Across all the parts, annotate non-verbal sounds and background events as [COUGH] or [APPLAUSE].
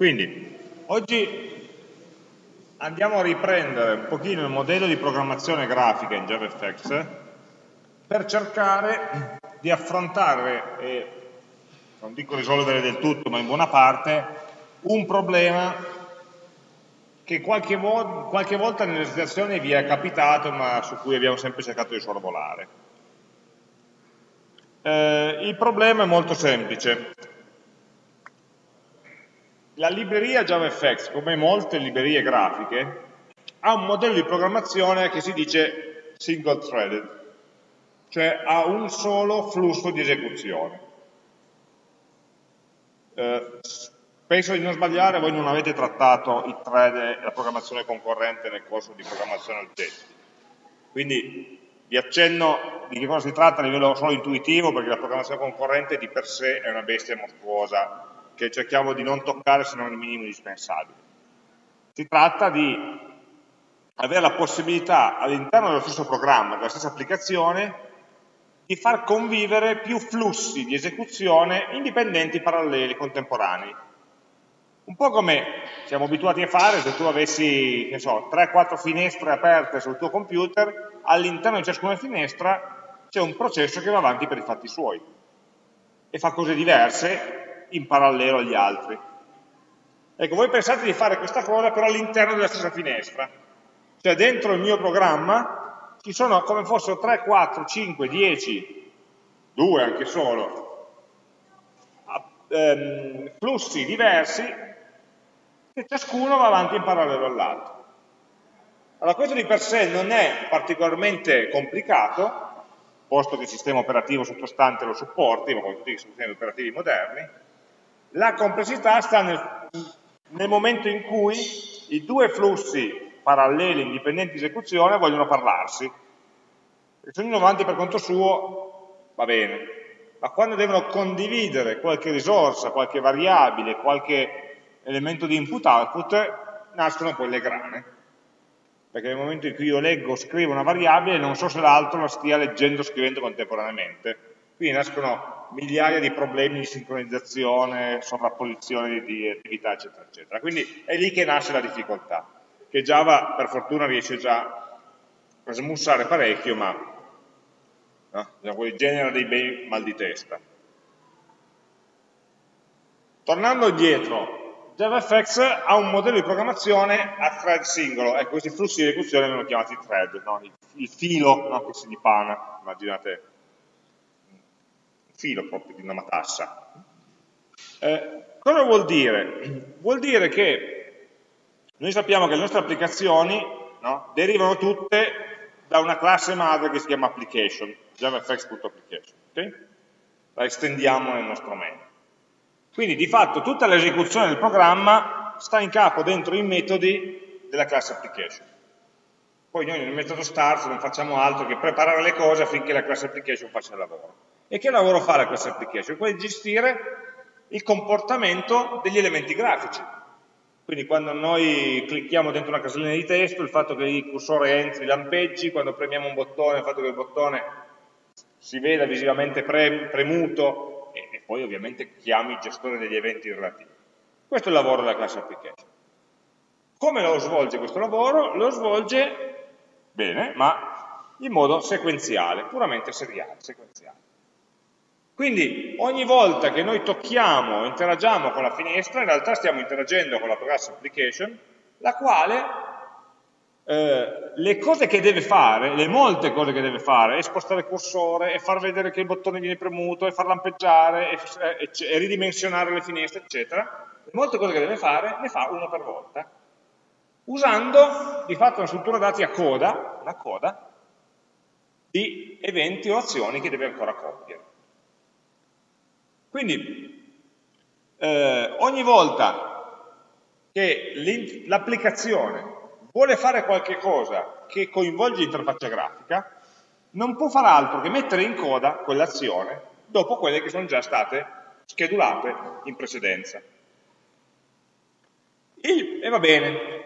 Quindi, oggi andiamo a riprendere un pochino il modello di programmazione grafica in JavaFX per cercare di affrontare, e non dico risolvere del tutto, ma in buona parte, un problema che qualche, vo qualche volta nelle situazioni vi è capitato, ma su cui abbiamo sempre cercato di sorvolare. Eh, il problema è molto semplice la libreria JavaFX, come molte librerie grafiche, ha un modello di programmazione che si dice single threaded, cioè ha un solo flusso di esecuzione. Eh, penso di non sbagliare, voi non avete trattato i thread e la programmazione concorrente nel corso di programmazione oggetti. Quindi vi accenno di che cosa si tratta a livello solo intuitivo, perché la programmazione concorrente di per sé è una bestia mostruosa che cerchiamo di non toccare se non il minimo indispensabile. Si tratta di avere la possibilità all'interno dello stesso programma, della stessa applicazione, di far convivere più flussi di esecuzione indipendenti, paralleli, contemporanei. Un po' come siamo abituati a fare se tu avessi, so, 3-4 finestre aperte sul tuo computer, all'interno di ciascuna finestra c'è un processo che va avanti per i fatti suoi e fa cose diverse in parallelo agli altri. Ecco, voi pensate di fare questa cosa però all'interno della stessa finestra, cioè dentro il mio programma ci sono come fossero 3, 4, 5, 10, 2 anche solo, ehm, flussi diversi che ciascuno va avanti in parallelo all'altro. Allora questo di per sé non è particolarmente complicato, posto che il sistema operativo sottostante lo supporti, ma come tutti i sistemi operativi moderni, la complessità sta nel, nel momento in cui i due flussi paralleli indipendenti di esecuzione vogliono parlarsi. Se ognuno va avanti per conto suo, va bene. Ma quando devono condividere qualche risorsa, qualche variabile, qualche elemento di input-output, nascono poi le grane. Perché nel momento in cui io leggo o scrivo una variabile, non so se l'altro la stia leggendo o scrivendo contemporaneamente. Quindi nascono migliaia di problemi di sincronizzazione, sovrapposizione di, attività, eccetera, eccetera. Quindi è lì che nasce la difficoltà, che Java per fortuna riesce già a smussare parecchio, ma no? genera dei bei mal di testa. Tornando indietro, JavaFX ha un modello di programmazione a thread singolo, ecco questi flussi di esecuzione vengono chiamati thread, no? il, il, filo no? che si dipana, immaginate filo proprio di una matassa. Eh, cosa vuol dire? Vuol dire che noi sappiamo che le nostre applicazioni no, derivano tutte da una classe madre che si chiama application, javafx.application, okay? la estendiamo nel nostro menu. Quindi di fatto tutta l'esecuzione del programma sta in capo dentro i metodi della classe application. Poi noi nel metodo start non facciamo altro che preparare le cose affinché la classe application faccia il lavoro. E che lavoro fa la class application? Quello di gestire il comportamento degli elementi grafici. Quindi quando noi clicchiamo dentro una casellina di testo, il fatto che il cursore entri, lampeggi, quando premiamo un bottone, il fatto che il bottone si veda visivamente premuto e, e poi ovviamente chiami il gestore degli eventi relativi. Questo è il lavoro della class application. Come lo svolge questo lavoro? Lo svolge bene, ma in modo sequenziale, puramente seriale, sequenziale. Quindi ogni volta che noi tocchiamo, interagiamo con la finestra, in realtà stiamo interagendo con la class application, la quale eh, le cose che deve fare, le molte cose che deve fare, è spostare il cursore, è far vedere che il bottone viene premuto, è far lampeggiare, è, è, è ridimensionare le finestre, eccetera, le molte cose che deve fare le fa una per volta, usando di fatto una struttura dati a coda, una coda, di eventi o azioni che deve ancora compiere. Quindi eh, ogni volta che l'applicazione vuole fare qualche cosa che coinvolge l'interfaccia grafica, non può fare altro che mettere in coda quell'azione dopo quelle che sono già state schedulate in precedenza. Il, e va bene,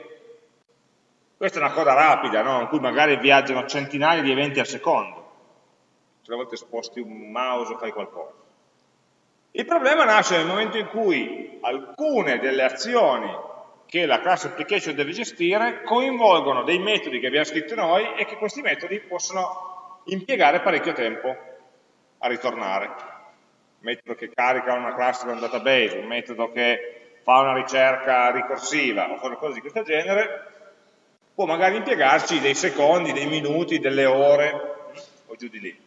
questa è una coda rapida, no? in cui magari viaggiano centinaia di eventi al secondo, se a volte sposti un mouse o fai qualcosa. Il problema nasce nel momento in cui alcune delle azioni che la class application deve gestire coinvolgono dei metodi che abbiamo scritto noi e che questi metodi possono impiegare parecchio tempo a ritornare. Un metodo che carica una classe da un database, un metodo che fa una ricerca ricorsiva o cose di questo genere, può magari impiegarci dei secondi, dei minuti, delle ore o giù di lì.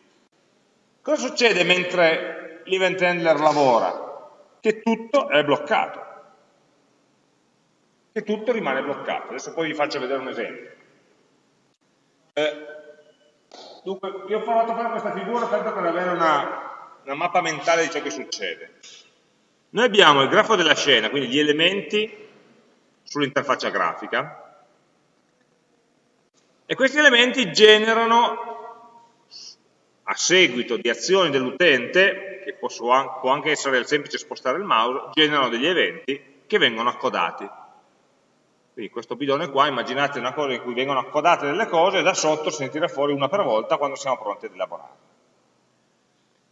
Cosa succede mentre l'event handler lavora? Che tutto è bloccato che tutto rimane bloccato. Adesso poi vi faccio vedere un esempio. Eh, dunque, vi ho a fare questa figura tanto per avere una, una mappa mentale di ciò che succede. Noi abbiamo il grafo della scena, quindi gli elementi sull'interfaccia grafica, e questi elementi generano, a seguito di azioni dell'utente, che può anche essere il semplice spostare il mouse, generano degli eventi che vengono accodati. Quindi questo bidone qua, immaginate una cosa in cui vengono accodate delle cose e da sotto se tira fuori una per volta quando siamo pronti ad elaborare.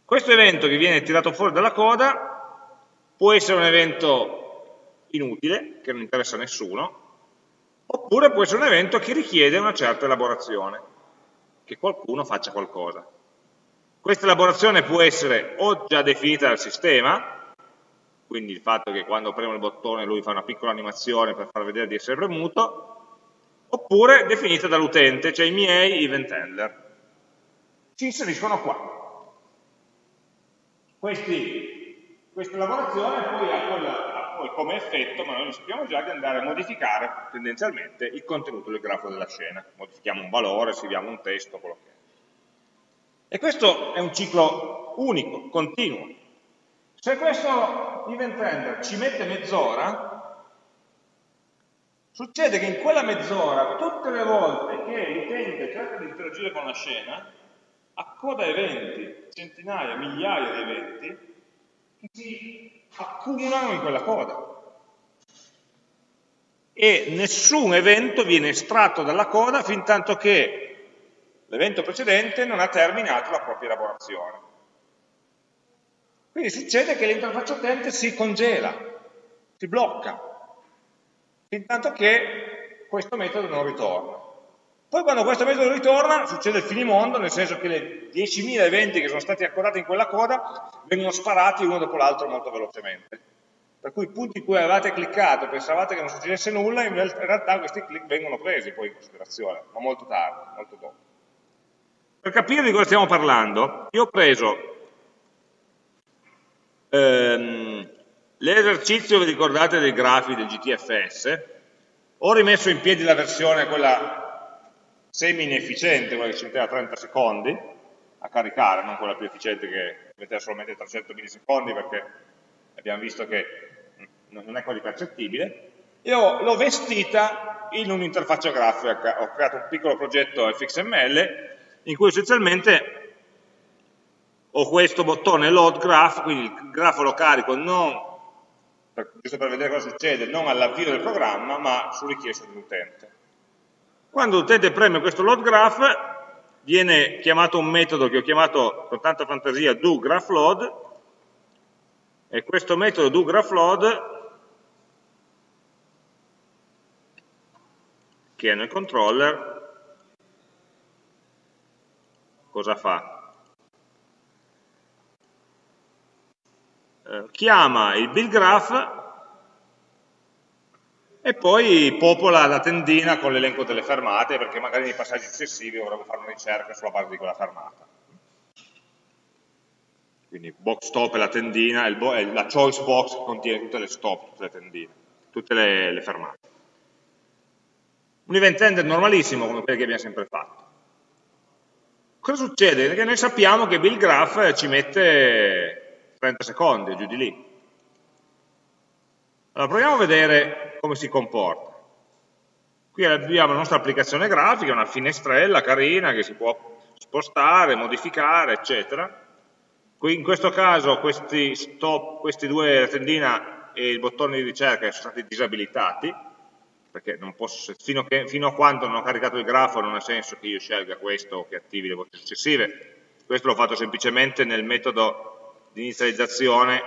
Questo evento che viene tirato fuori dalla coda può essere un evento inutile, che non interessa a nessuno, oppure può essere un evento che richiede una certa elaborazione, che qualcuno faccia qualcosa. Questa elaborazione può essere o già definita dal sistema, quindi il fatto che quando premo il bottone lui fa una piccola animazione per far vedere di essere premuto, oppure definita dall'utente, cioè i miei event handler. Si inseriscono qua. Questi, questa lavorazione poi ha, quella, ha poi come effetto, ma noi lo sappiamo già, di andare a modificare tendenzialmente il contenuto del grafo della scena. Modifichiamo un valore, scriviamo un testo, quello che è. E questo è un ciclo unico, continuo, se questo event render ci mette mezz'ora, succede che in quella mezz'ora, tutte le volte che l'utente cerca di interagire con la scena, accoda eventi, centinaia, migliaia di eventi, che si accumulano in quella coda. E nessun evento viene estratto dalla coda fin tanto che l'evento precedente non ha terminato la propria elaborazione. Quindi succede che l'interfaccia utente si congela, si blocca, fin tanto che questo metodo non ritorna. Poi quando questo metodo ritorna succede il finimondo, nel senso che le 10.000 eventi che sono stati accordati in quella coda vengono sparati uno dopo l'altro molto velocemente. Per cui i punti in cui avevate cliccato e pensavate che non succedesse nulla, in realtà questi click vengono presi poi in considerazione, ma molto tardi, molto dopo. Per capire di cosa stiamo parlando, io ho preso ehm, l'esercizio, vi ricordate, dei grafi del GTFS, ho rimesso in piedi la versione, quella semi-inefficiente, quella che ci metteva 30 secondi a caricare, non quella più efficiente che metteva solamente 300 millisecondi perché abbiamo visto che non è quasi percettibile, e l'ho vestita in un'interfaccia grafica, ho creato un piccolo progetto fxml in cui essenzialmente ho questo bottone load graph, quindi il grafo lo carico non, per, giusto per vedere cosa succede, non all'avvio del programma, ma su richiesta dell'utente. Quando l'utente preme questo load graph, viene chiamato un metodo che ho chiamato con tanta fantasia doGraphLoad, e questo metodo doGraphLoad, che è nel controller, cosa fa? eh, chiama il build graph e poi popola la tendina con l'elenco delle fermate perché magari nei passaggi successivi vorremmo fare una ricerca sulla base di quella fermata. Quindi box stop è la tendina, è la choice box che contiene tutte le stop, tutte le tendine, tutte le, le fermate. Un event handler normalissimo come quelli che abbiamo sempre fatto. Cosa succede? Che noi sappiamo che build graph ci mette 30 secondi, giù di lì. Allora proviamo a vedere come si comporta. Qui abbiamo la nostra applicazione grafica, una finestrella carina che si può spostare, modificare, eccetera. Qui in questo caso questi, stop, questi due, tendina e il bottone di ricerca sono stati disabilitati, perché posso, fino, che, fino, a quando non ho caricato il grafo non ha senso che io scelga questo o che attivi le voci successive. Questo l'ho fatto semplicemente nel metodo di inizializzazione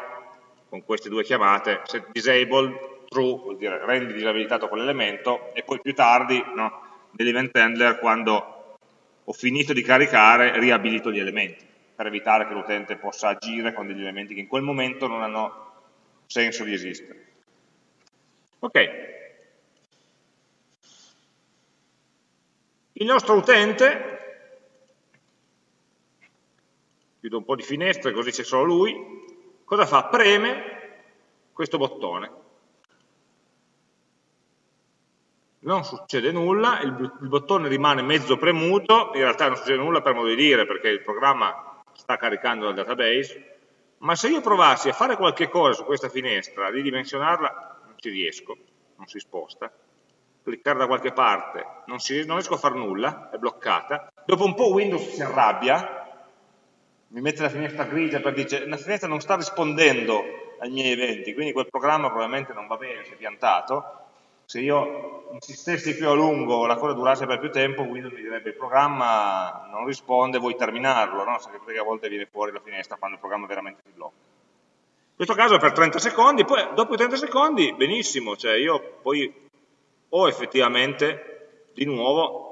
con queste due chiamate, set disable true vuol dire rendi disabilitato quell'elemento e poi più tardi no, nell'event handler quando ho finito di caricare riabilito gli elementi per evitare che l'utente possa agire con degli elementi che in quel momento non hanno senso di esistere. Ok. Il nostro utente, chiudo un po' di finestre così c'è solo lui, cosa fa? Preme questo bottone. Non succede nulla, il, il bottone rimane mezzo premuto, in realtà non succede nulla per modo di dire perché il programma sta caricando dal database, ma se io provassi a fare qualche cosa su questa finestra, ridimensionarla, non ci riesco, non si sposta, cliccare da qualche parte, non, si, non riesco a fare nulla, è bloccata, dopo un po' Windows si arrabbia, mi mette la finestra grigia perché dice la finestra non sta rispondendo ai miei eventi, quindi quel programma probabilmente non va bene, si è piantato, se io insistessi più a lungo, la cosa durasse per più tempo, Windows mi direbbe il programma non risponde, vuoi terminarlo, no? perché a volte viene fuori la finestra quando il programma veramente si blocca. In questo caso è per 30 secondi, poi dopo i 30 secondi, benissimo, cioè io poi ho effettivamente di nuovo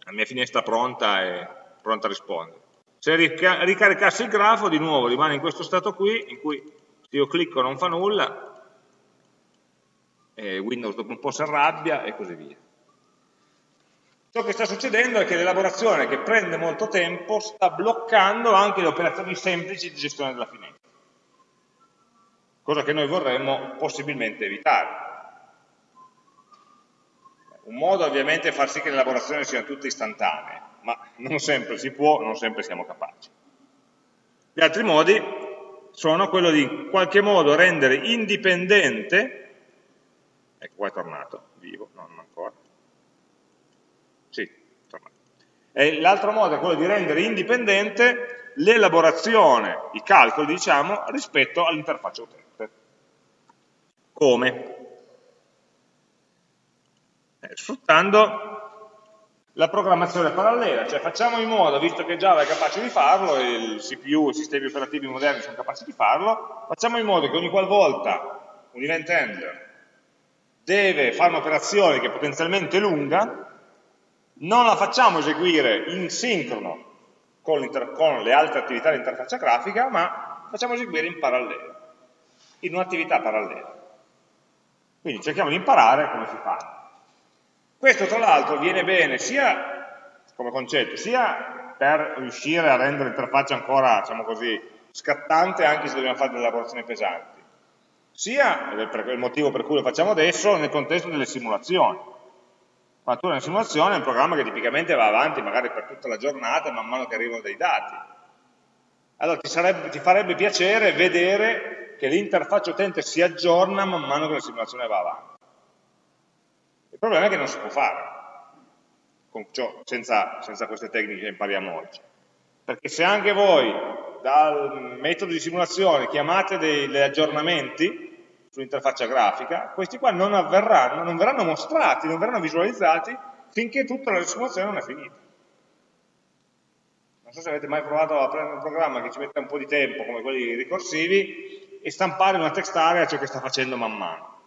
la mia finestra pronta e pronta a rispondere. Se ricaricassi il grafo, di nuovo rimane in questo stato qui, in cui se io clicco non fa nulla, Windows dopo un po' si arrabbia e così via. Ciò che sta succedendo è che l'elaborazione, che prende molto tempo, sta bloccando anche le operazioni semplici di gestione della finestra, cosa che noi vorremmo possibilmente evitare. Un modo ovviamente è far sì che le elaborazioni siano tutte istantanee, ma non sempre si può, non sempre siamo capaci. Gli altri modi sono quello di in qualche modo rendere indipendente Ecco, qua è tornato, vivo, no, non ancora. Sì, è tornato. L'altro modo è quello di rendere indipendente l'elaborazione, i calcoli, diciamo, rispetto all'interfaccia utente. Come? Sfruttando la programmazione parallela, cioè facciamo in modo, visto che Java è capace di farlo, il CPU, i sistemi operativi moderni sono capaci di farlo, facciamo in modo che ogni qualvolta un event handler deve fare un'operazione che è potenzialmente lunga, non la facciamo eseguire in sincrono con, con le altre attività di interfaccia grafica, ma facciamo eseguire in parallelo, in un'attività parallela. Quindi cerchiamo di imparare come si fa. Questo tra l'altro viene bene sia come concetto, sia per riuscire a rendere l'interfaccia ancora, diciamo così, scattante anche se dobbiamo fare delle lavorazioni pesanti sia, ed è il motivo per cui lo facciamo adesso, nel contesto delle simulazioni. Quando tu hai una simulazione è un programma che tipicamente va avanti magari per tutta la giornata man mano che arrivano dei dati. Allora ti, sarebbe, ti farebbe piacere vedere che l'interfaccia utente si aggiorna man mano che la simulazione va avanti. Il problema è che non si può fare ciò, senza, senza queste tecniche che impariamo oggi. Perché se anche voi dal metodo di simulazione chiamate degli aggiornamenti, sull'interfaccia grafica, questi qua non avverranno, non verranno mostrati, non verranno visualizzati finché tutta la simulazione non è finita. Non so se avete mai provato a prendere un programma che ci mette un po' di tempo, come quelli ricorsivi, e stampare una text area ciò che sta facendo man mano.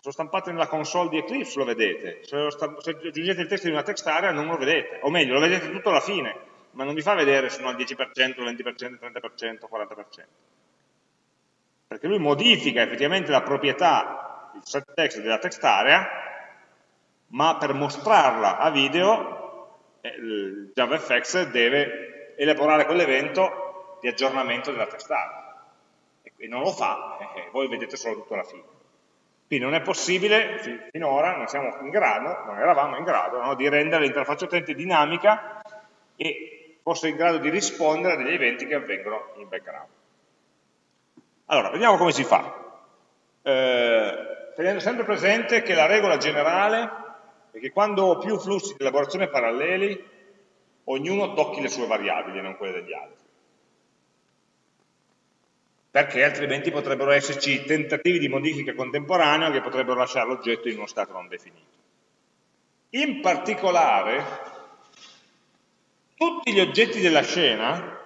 Se lo stampate nella console di Eclipse lo vedete, se, lo se aggiungete il testo in una text area non lo vedete, o meglio, lo vedete tutto alla fine, ma non vi fa vedere se sono al 10%, 20%, 30%, 40% perché lui modifica effettivamente la proprietà, il set text della text area, ma per mostrarla a video eh, il JavaFX deve elaborare quell'evento di aggiornamento della text area. E non lo fa, e voi vedete solo tutto alla fine. Quindi non è possibile, finora non siamo in grado, non eravamo in grado no, di rendere l'interfaccia utente dinamica e fosse in grado di rispondere a degli eventi che avvengono in background. Allora, vediamo come si fa. Eh, tenendo sempre presente che la regola generale è che quando ho più flussi di elaborazione paralleli, ognuno tocchi le sue variabili non quelle degli altri. Perché altrimenti potrebbero esserci tentativi di modifica contemporanea che potrebbero lasciare l'oggetto in uno stato non definito. In particolare, tutti gli oggetti della scena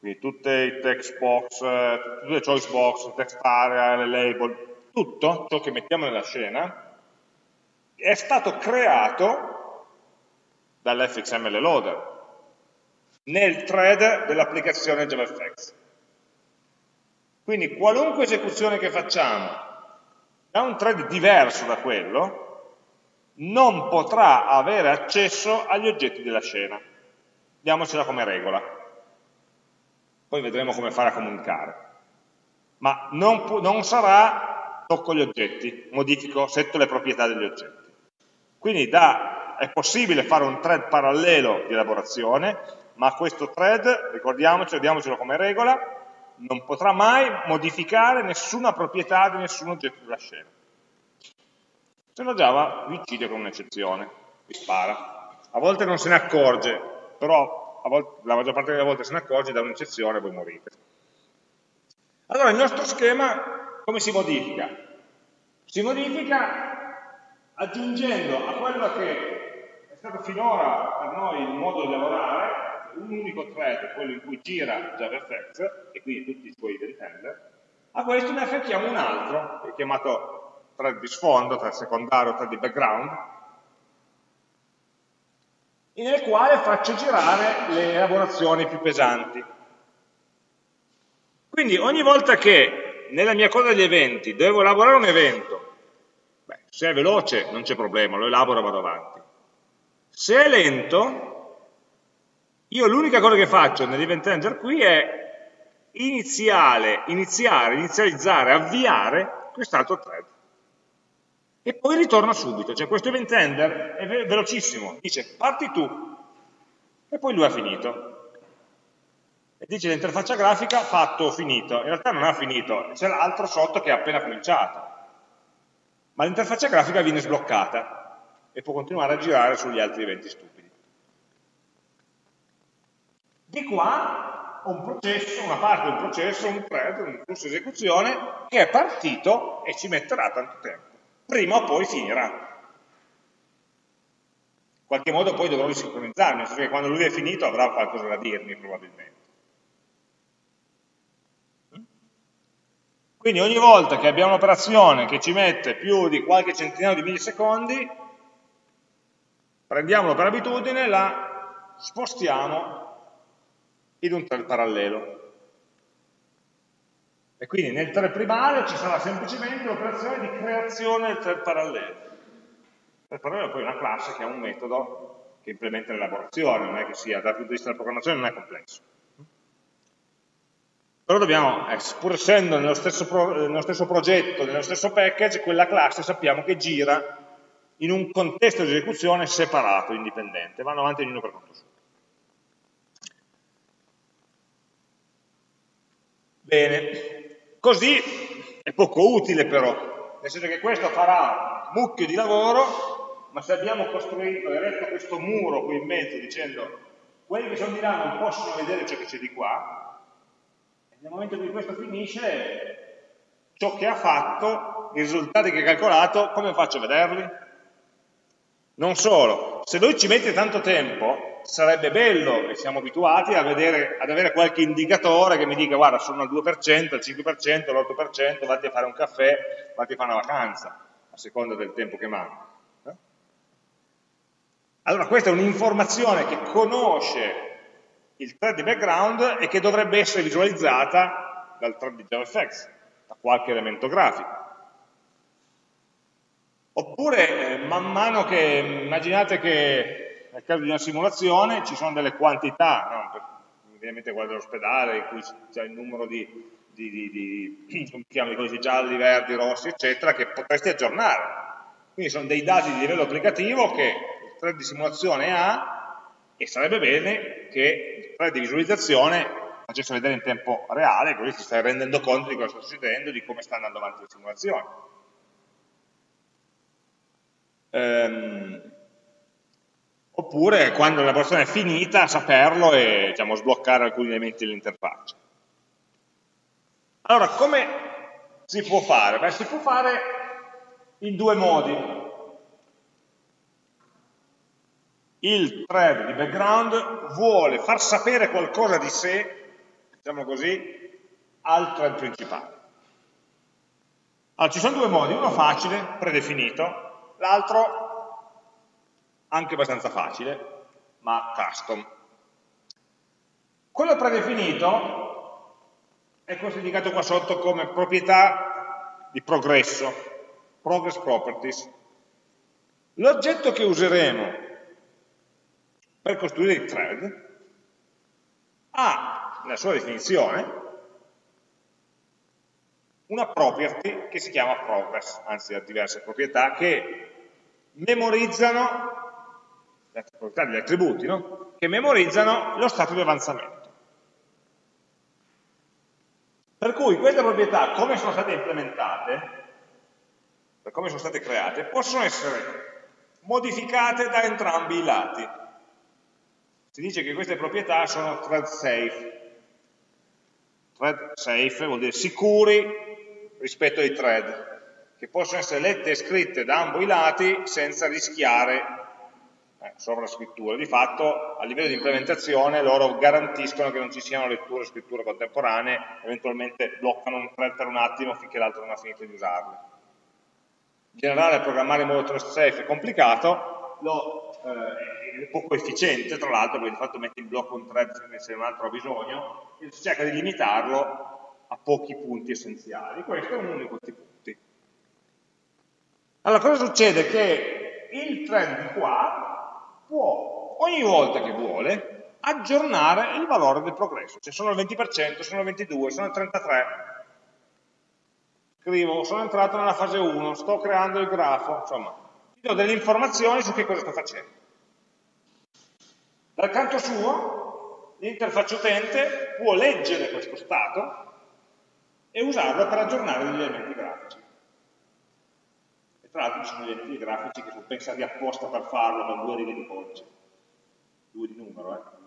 quindi tutte i text box, eh, tutte le choice box, text area, le label, tutto ciò che mettiamo nella scena è stato creato dall'fxml loader nel thread dell'applicazione JavaFX. Quindi qualunque esecuzione che facciamo da un thread diverso da quello, non potrà avere accesso agli oggetti della scena. Diamocela come regola. Poi vedremo come fare a comunicare. Ma non, non sarà tocco gli oggetti, modifico, setto le proprietà degli oggetti. Quindi da, è possibile fare un thread parallelo di elaborazione, ma questo thread, ricordiamocelo, diamocelo come regola, non potrà mai modificare nessuna proprietà di nessun oggetto della scena. Se no Java vi uccide con un'eccezione, vi spara. A volte non se ne accorge, però volte, la maggior parte delle volte se ne accorge da un'eccezione e voi morite. Allora il nostro schema come si modifica? Si modifica aggiungendo a quello che è stato finora per noi il modo di lavorare un unico thread, quello in cui gira JavaFX, e quindi tutti i suoi depender, a questo ne affianchiamo un altro, che è chiamato thread di sfondo, thread secondario, thread di background, nel quale faccio girare le elaborazioni più pesanti. Quindi ogni volta che nella mia coda degli eventi devo elaborare un evento, beh, se è veloce non c'è problema, lo elaboro e vado avanti. Se è lento, io l'unica cosa che faccio nell'event handler qui è iniziare, iniziare, inizializzare, avviare quest'altro thread. E poi ritorna subito, cioè questo event handler è ve velocissimo, dice parti tu, e poi lui ha finito. E dice l'interfaccia grafica fatto, finito. In realtà non ha finito, c'è l'altro sotto che ha appena cominciato. Ma l'interfaccia grafica viene sbloccata e può continuare a girare sugli altri eventi stupidi. Di qua un processo, una parte del processo, un thread, un flusso di esecuzione che è partito e ci metterà tanto tempo. Prima o poi finirà. In qualche modo poi dovrò risincronizzarmi, nel senso che quando lui è finito avrà qualcosa da dirmi probabilmente. Quindi ogni volta che abbiamo un'operazione che ci mette più di qualche centinaio di millisecondi, prendiamola per abitudine, la spostiamo in un thread parallelo. E quindi nel thread primario ci sarà semplicemente l'operazione di creazione del thread parallelo. Il thread parallelo è poi una classe che ha un metodo che implementa l'elaborazione, non è che sia, dal punto di vista della programmazione non è complesso. Però dobbiamo, eh, pur essendo nello stesso, pro, nello stesso progetto, nello stesso package, quella classe sappiamo che gira in un contesto di esecuzione separato, indipendente, vanno avanti ognuno per conto suo. Bene, così è poco utile però, nel senso che questo farà mucchio di lavoro, ma se abbiamo costruito, eretto questo muro qui in mezzo dicendo quelli che sono di là non possono vedere ciò che c'è di qua, nel momento in cui questo finisce, ciò che ha fatto, i risultati che ha calcolato, come faccio a vederli? Non solo, se lui ci mette tanto tempo, sarebbe bello, e siamo abituati, vedere, ad avere qualche indicatore che mi dica guarda sono al 2%, al 5%, all'8%, vatti a fare un caffè, vatti a fare una vacanza, a seconda del tempo che manca. Eh? Allora questa è un'informazione che conosce il thread di background e che dovrebbe essere visualizzata dal thread di JavaFX, da qualche elemento grafico. Oppure, eh, man mano che, immaginate che nel caso di una simulazione ci sono delle quantità, no? ovviamente quella dell'ospedale, in cui c'è il numero di, di, di, di, [CLEARS THROAT] chiama, di codici gialli, verdi, rossi, eccetera, che potresti aggiornare. Quindi sono dei dati di livello applicativo che il thread di simulazione ha e sarebbe bene che il thread di visualizzazione facesse vedere in tempo reale, così ti stai rendendo conto di cosa sta succedendo, di come sta andando avanti la simulazione. Ehm, oppure quando l'elaborazione è finita saperlo e diciamo, sbloccare alcuni elementi dell'interfaccia. Allora, come si può fare? Beh, si può fare in due modi. Il thread di background vuole far sapere qualcosa di sé diciamo così, al thread principale. Allora, ci sono due modi, uno facile, predefinito, l'altro anche abbastanza facile, ma custom. Quello predefinito è questo indicato qua sotto come proprietà di progresso, progress properties. L'oggetto che useremo per costruire il thread ha, nella sua definizione, una property che si chiama progress, anzi ha diverse proprietà che memorizzano, le proprietà degli attributi, no? che memorizzano lo stato di avanzamento. Per cui queste proprietà, come sono state implementate, per come sono state create, possono essere modificate da entrambi i lati. Si dice che queste proprietà sono thread safe. Thread safe vuol dire sicuri rispetto ai thread, che possono essere lette e scritte da ambo i lati senza rischiare eh. Di fatto, a livello di implementazione, loro garantiscono che non ci siano letture e scritture contemporanee, eventualmente bloccano un thread per un attimo finché l'altro non ha finito di usarle. In generale, programmare in modo thread safe è complicato, lo, eh, è poco efficiente, tra l'altro, perché di fatto metti in blocco un thread se un altro ha bisogno, e si cerca di limitarlo a pochi punti essenziali. Questo è uno di questi punti. Allora, cosa succede? Che il thread di qua può, ogni volta che vuole, aggiornare il valore del progresso. Cioè sono al 20%, sono al 22%, sono al 33%. Scrivo, sono entrato nella fase 1, sto creando il grafo, insomma, ti do delle informazioni su che cosa sto facendo. Dal canto suo, l'interfaccia utente può leggere questo stato e usarlo per aggiornare degli elementi grafici. E tra l'altro ci sono elementi grafici che sono pensati apposta per farlo con due righe di codice, due di numero. Eh?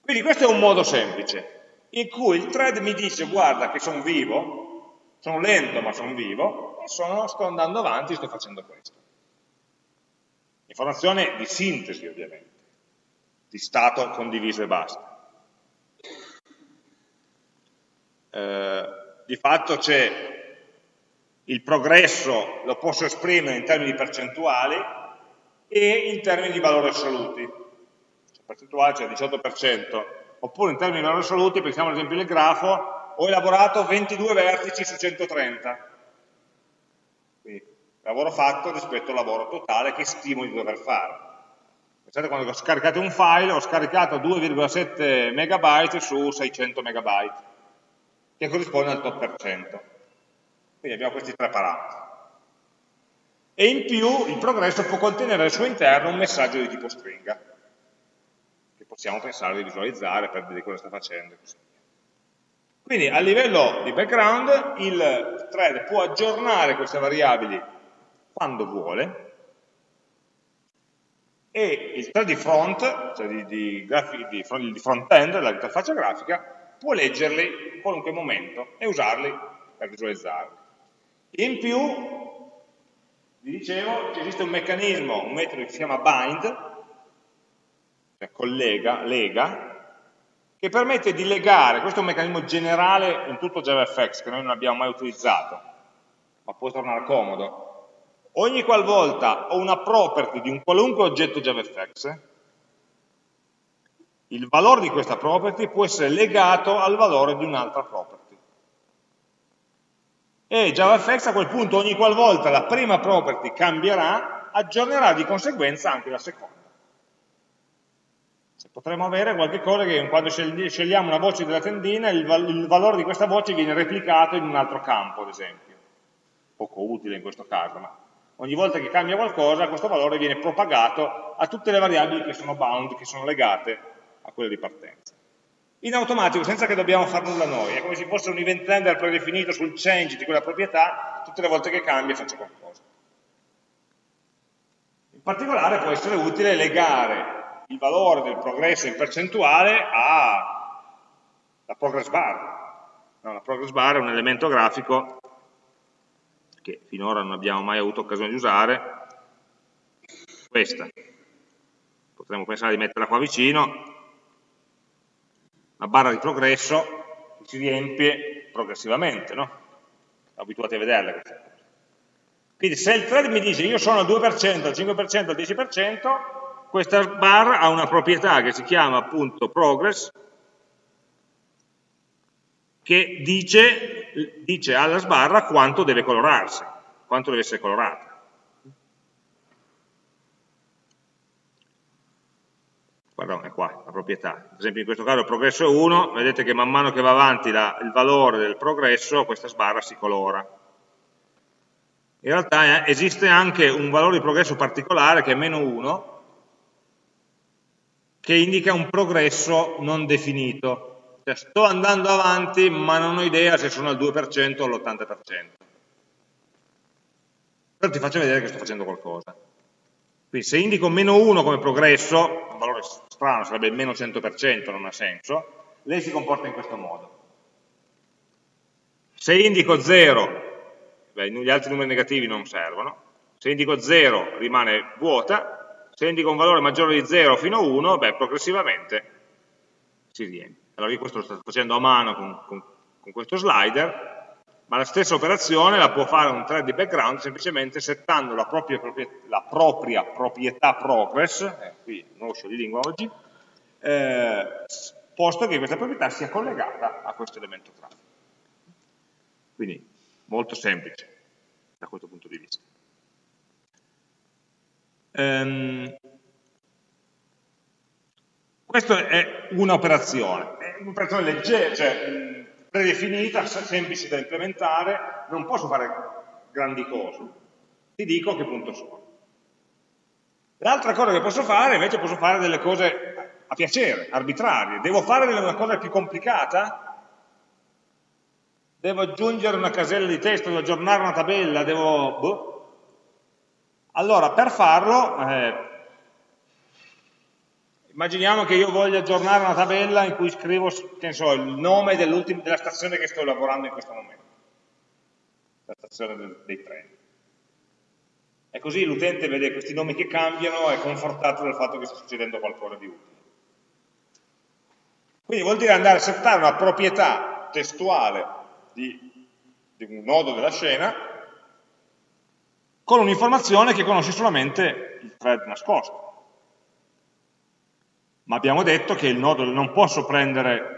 Quindi questo è un modo semplice, in cui il thread mi dice guarda che sono vivo, sono lento ma sono vivo, e sono, sto andando avanti sto facendo questo. Informazione di sintesi ovviamente, di stato condiviso e basta. eh, di fatto c'è il progresso, lo posso esprimere in termini percentuali e in termini di valori assoluti. Cioè, percentuale c'è cioè 18%, oppure in termini di valori assoluti, pensiamo ad esempio nel grafo, ho elaborato 22 vertici su 130. Quindi lavoro fatto rispetto al lavoro totale che stimo di dover fare. Pensate quando scaricate un file, ho scaricato 2,7 megabyte su 600 megabyte che corrisponde al 8%. Quindi abbiamo questi tre parametri. E in più il progresso può contenere al suo interno un messaggio di tipo stringa, che possiamo pensare di visualizzare per vedere cosa sta facendo e così via. Quindi a livello di background il thread può aggiornare queste variabili quando vuole e il thread di front, cioè di, di, di, front-end, dell'interfaccia grafica, può leggerli in qualunque momento e usarli per visualizzarli. In più, vi dicevo, esiste un meccanismo, un metodo che si chiama bind, cioè collega, lega, che permette di legare, questo è un meccanismo generale in tutto JavaFX, che noi non abbiamo mai utilizzato, ma può tornare comodo. Ogni qualvolta ho una property di un qualunque oggetto JavaFX, il valore di questa property può essere legato al valore di un'altra property. E JavaFX a quel punto ogni qualvolta la prima property cambierà, aggiornerà di conseguenza anche la seconda. Potremmo avere qualche cosa che quando scegliamo una voce della tendina il, val il valore di questa voce viene replicato in un altro campo, ad esempio. Poco utile in questo caso, ma ogni volta che cambia qualcosa questo valore viene propagato a tutte le variabili che sono bound, che sono legate a quella di partenza. In automatico, senza che dobbiamo fare nulla noi, è come se fosse un event handler predefinito sul change di quella proprietà, tutte le volte che cambia faccio qualcosa. In particolare può essere utile legare il valore del progresso in percentuale alla progress bar. No, la progress bar è un elemento grafico che finora non abbiamo mai avuto occasione di usare, questa. Potremmo pensare di metterla qua vicino, una barra di progresso si riempie progressivamente, no? Abituati a vederle queste cose. Quindi se il thread mi dice io sono al 2%, al 5%, al 10%, questa barra ha una proprietà che si chiama appunto progress, che dice, dice alla sbarra quanto deve colorarsi, quanto deve essere colorata. Guarda è qua la proprietà, ad esempio in questo caso il progresso è 1, vedete che man mano che va avanti la, il valore del progresso questa sbarra si colora. In realtà eh, esiste anche un valore di progresso particolare che è meno 1, che indica un progresso non definito. Cioè sto andando avanti ma non ho idea se sono al 2% o all'80%. Però ti faccio vedere che sto facendo qualcosa. Quindi se indico meno 1 come progresso, un valore strano sarebbe il meno 100%, non ha senso, lei si comporta in questo modo. Se indico 0, beh, gli altri numeri negativi non servono, se indico 0 rimane vuota, se indico un valore maggiore di 0 fino a 1, beh, progressivamente si riempie. Allora io questo lo sto facendo a mano con, con, con questo slider, ma la stessa operazione la può fare un thread di background semplicemente settando la propria, la propria proprietà progress, eh, qui non uscio di lingua oggi, eh, posto che questa proprietà sia collegata a questo elemento traffic. Quindi molto semplice da questo punto di vista. Um, questa è un'operazione, è un'operazione leggera, cioè predefinita, semplice da implementare, non posso fare grandi cose. Ti dico a che punto sono. L'altra cosa che posso fare, invece, posso fare delle cose a piacere, arbitrarie. Devo fare una cosa più complicata? Devo aggiungere una casella di testo, devo aggiornare una tabella, devo... Boh. Allora, per farlo, eh, Immaginiamo che io voglia aggiornare una tabella in cui scrivo so, il nome della stazione che sto lavorando in questo momento, la stazione dei treni. E così l'utente vede questi nomi che cambiano e è confortato dal fatto che sta succedendo qualcosa di utile. Quindi vuol dire andare a settare una proprietà testuale di, di un nodo della scena con un'informazione che conosce solamente il thread nascosto ma abbiamo detto che il nodo non posso prendere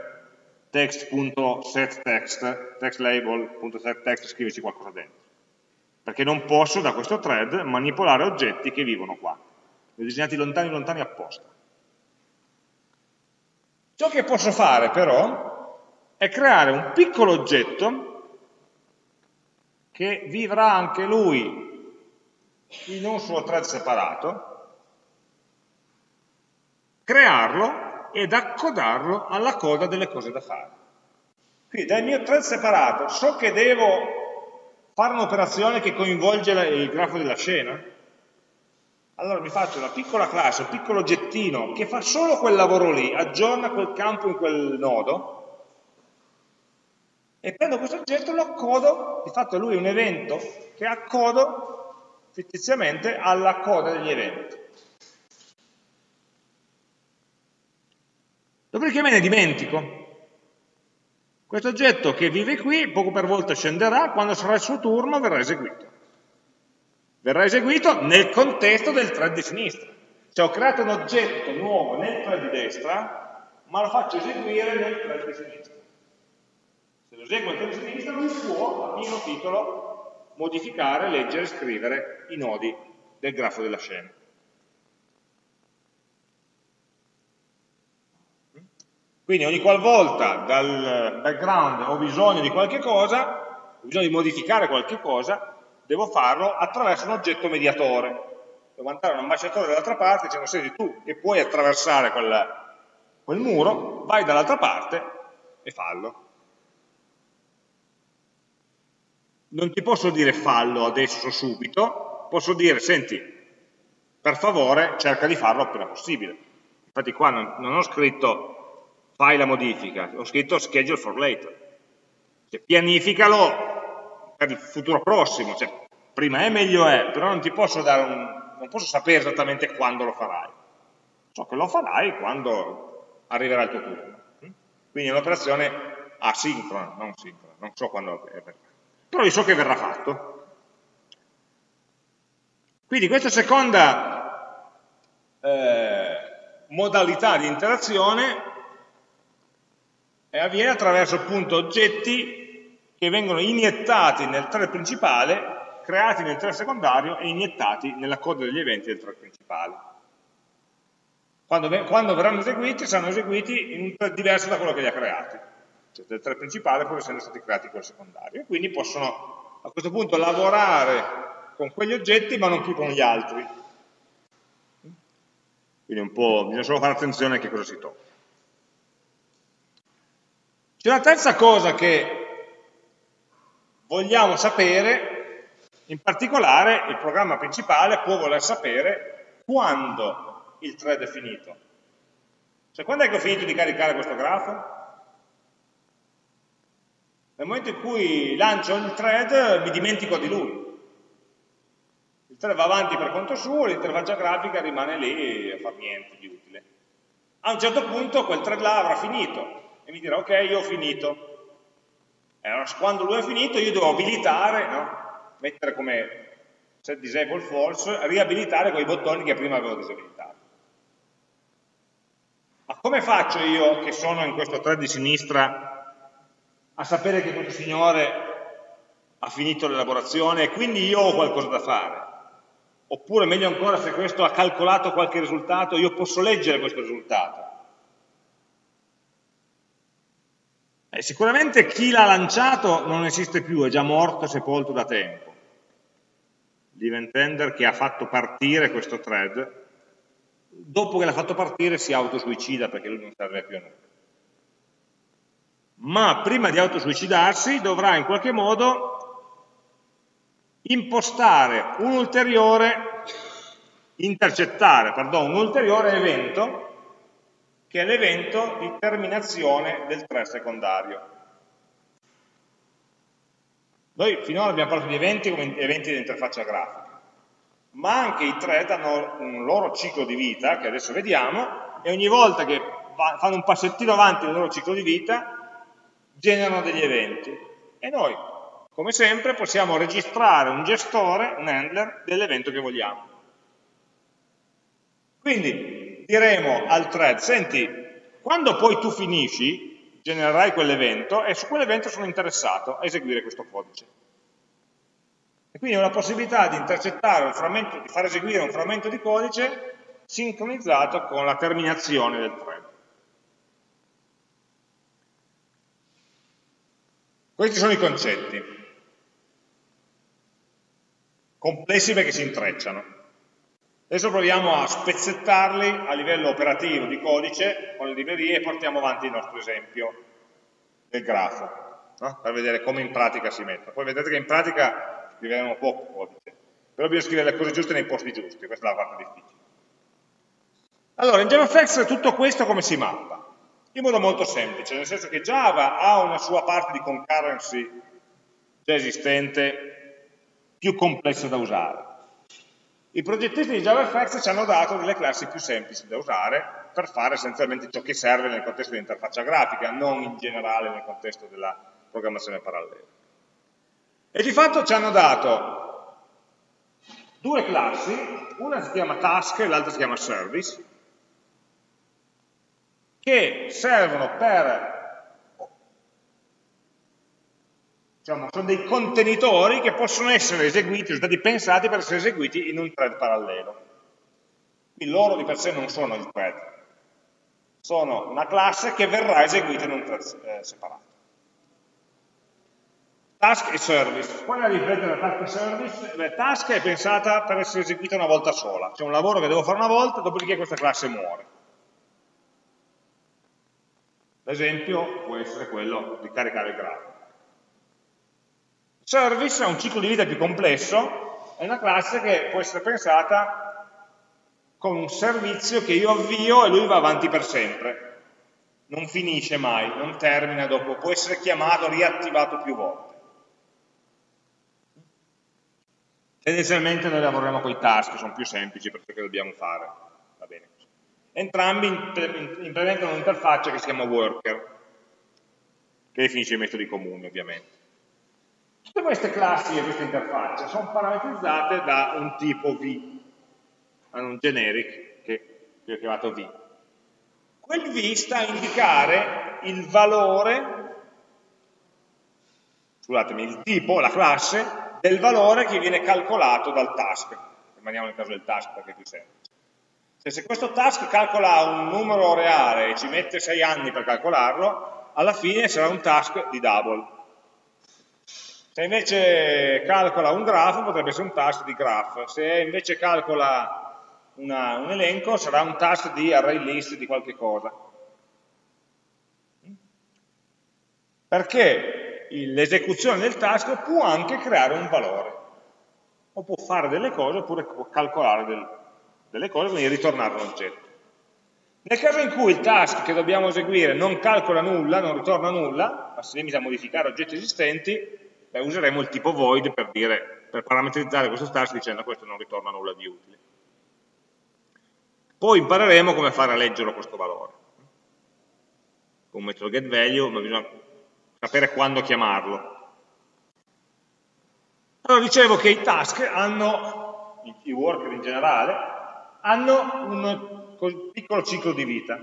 text.setText, textlabel.setText e scriverci qualcosa dentro, perché non posso da questo thread manipolare oggetti che vivono qua, li ho disegnati lontani lontani apposta. Ciò che posso fare però è creare un piccolo oggetto che vivrà anche lui in un suo thread separato, crearlo ed accodarlo alla coda delle cose da fare. Quindi dal mio thread separato so che devo fare un'operazione che coinvolge il grafo della scena, allora mi faccio una piccola classe, un piccolo oggettino che fa solo quel lavoro lì, aggiorna quel campo in quel nodo, e prendo questo oggetto e lo accodo, di fatto lui è un evento che accodo fittiziamente alla coda degli eventi. Dopodiché me ne dimentico. Questo oggetto che vive qui, poco per volta scenderà, quando sarà il suo turno verrà eseguito. Verrà eseguito nel contesto del thread di sinistra. Cioè ho creato un oggetto nuovo nel thread di destra, ma lo faccio eseguire nel thread di sinistra. Se lo eseguo nel thread di sinistra, lui può, a pieno titolo, modificare, leggere scrivere i nodi del grafo della scena. Quindi ogni qualvolta dal background ho bisogno di qualche cosa, ho bisogno di modificare qualche cosa, devo farlo attraverso un oggetto mediatore. Devo mandare un ambasciatore dall'altra parte dicendo, senti tu che puoi attraversare quel, quel muro, vai dall'altra parte e fallo. Non ti posso dire fallo adesso subito, posso dire, senti, per favore cerca di farlo appena possibile. Infatti qua non, non ho scritto fai la modifica, ho scritto schedule for later, cioè, pianificalo per il futuro prossimo, cioè, prima è meglio è, però non ti posso dare un, non posso sapere esattamente quando lo farai, so che lo farai quando arriverà il tuo turno. Quindi quindi è un'operazione asincrona, non sincrona, non so quando verrà. Però io so che verrà fatto. Quindi questa seconda eh, modalità di interazione avviene attraverso appunto oggetti che vengono iniettati nel thread principale, creati nel thread secondario e iniettati nella coda degli eventi del thread principale. Quando, quando verranno eseguiti, saranno eseguiti in un thread diverso da quello che li ha creati cioè del thread principale pur essendo stati creati quello secondario. E quindi possono a questo punto lavorare con quegli oggetti ma non più con gli altri. Quindi un po', bisogna solo fare attenzione a che cosa si tocca. C'è una terza cosa che vogliamo sapere, in particolare il programma principale può voler sapere quando il thread è finito. Cioè quando è che ho finito di caricare questo grafo? Nel momento in cui lancio il thread mi dimentico di lui. Il thread va avanti per conto suo, l'interfaccia grafica rimane lì a far niente di utile. A un certo punto quel thread là avrà finito e mi dirà ok, io ho finito. E allora quando lui ha finito io devo abilitare, no? mettere come set disable false, riabilitare quei bottoni che prima avevo disabilitato. Ma come faccio io che sono in questo thread di sinistra a sapere che questo signore ha finito l'elaborazione e quindi io ho qualcosa da fare. Oppure meglio ancora se questo ha calcolato qualche risultato, io posso leggere questo risultato. Eh, sicuramente chi l'ha lanciato non esiste più, è già morto, sepolto da tempo. L'event che ha fatto partire questo thread, dopo che l'ha fatto partire si autosuicida perché lui non serve più a nulla ma prima di autosuicidarsi dovrà in qualche modo impostare un ulteriore, intercettare, pardon, un ulteriore evento che è l'evento di terminazione del thread secondario. Noi finora abbiamo parlato di eventi come eventi di interfaccia grafica, ma anche i thread hanno un loro ciclo di vita, che adesso vediamo, e ogni volta che fanno un passettino avanti nel loro ciclo di vita, generano degli eventi e noi, come sempre, possiamo registrare un gestore, un handler, dell'evento che vogliamo. Quindi diremo al thread, senti, quando poi tu finisci, genererai quell'evento e su quell'evento sono interessato a eseguire questo codice. E quindi ho la possibilità di intercettare un frammento, di far eseguire un frammento di codice sincronizzato con la terminazione del thread. Questi sono i concetti, complessi perché si intrecciano. Adesso proviamo a spezzettarli a livello operativo di codice con le librerie e portiamo avanti il nostro esempio del grafo, no? per vedere come in pratica si mette. Poi vedete che in pratica scriveremo poco codice, però bisogna scrivere le cose giuste nei posti giusti, questa è la parte difficile. Allora, in JavaFX tutto questo come si mappa? in modo molto semplice, nel senso che Java ha una sua parte di concurrency già esistente, più complessa da usare. I progettisti di JavaFX ci hanno dato delle classi più semplici da usare per fare essenzialmente ciò che serve nel contesto di interfaccia grafica, non in generale nel contesto della programmazione parallela. E di fatto ci hanno dato due classi, una si chiama task e l'altra si chiama service, che servono per, diciamo, sono dei contenitori che possono essere eseguiti, sono stati pensati per essere eseguiti in un thread parallelo. Quindi loro di per sé non sono il thread, sono una classe che verrà eseguita in un thread eh, separato. Task e service. Qual è la differenza tra task e service? Beh, task è pensata per essere eseguita una volta sola, c'è un lavoro che devo fare una volta, dopodiché questa classe muore. L'esempio può essere quello di caricare il grafo. Service ha un ciclo di vita più complesso, è una classe che può essere pensata come un servizio che io avvio e lui va avanti per sempre. Non finisce mai, non termina dopo, può essere chiamato, riattivato più volte. Tendenzialmente noi lavoriamo con i task, sono più semplici per ciò che dobbiamo fare. Va bene. Entrambi implementano un'interfaccia che si chiama worker. che definisce i metodi comuni ovviamente. Tutte queste classi e queste interfacce sono parametrizzate da un tipo V, hanno un generic che, che ho chiamato V. Quel V sta a indicare il valore, scusatemi, il tipo, la classe, del valore che viene calcolato dal task. Rimaniamo nel caso del task perché più semplice. Cioè, se questo task calcola un numero reale e ci mette 6 anni per calcolarlo, alla fine sarà un task di double. Se invece calcola un grafo potrebbe essere un task di graph, se invece calcola una, un elenco sarà un task di array list di qualche cosa. Perché l'esecuzione del task può anche creare un valore, o può fare delle cose oppure può calcolare del, delle cose, quindi ritornare un oggetto. Nel caso in cui il task che dobbiamo eseguire non calcola nulla, non ritorna nulla, ma si limita a modificare oggetti esistenti, beh, useremo il tipo void per, dire, per parametrizzare questo task dicendo questo non ritorna nulla di utile. Poi impareremo come fare a leggerlo questo valore. Con un metodo getValue, ma bisogna sapere quando chiamarlo. Allora dicevo che i task hanno, i worker in generale, hanno un piccolo ciclo di vita.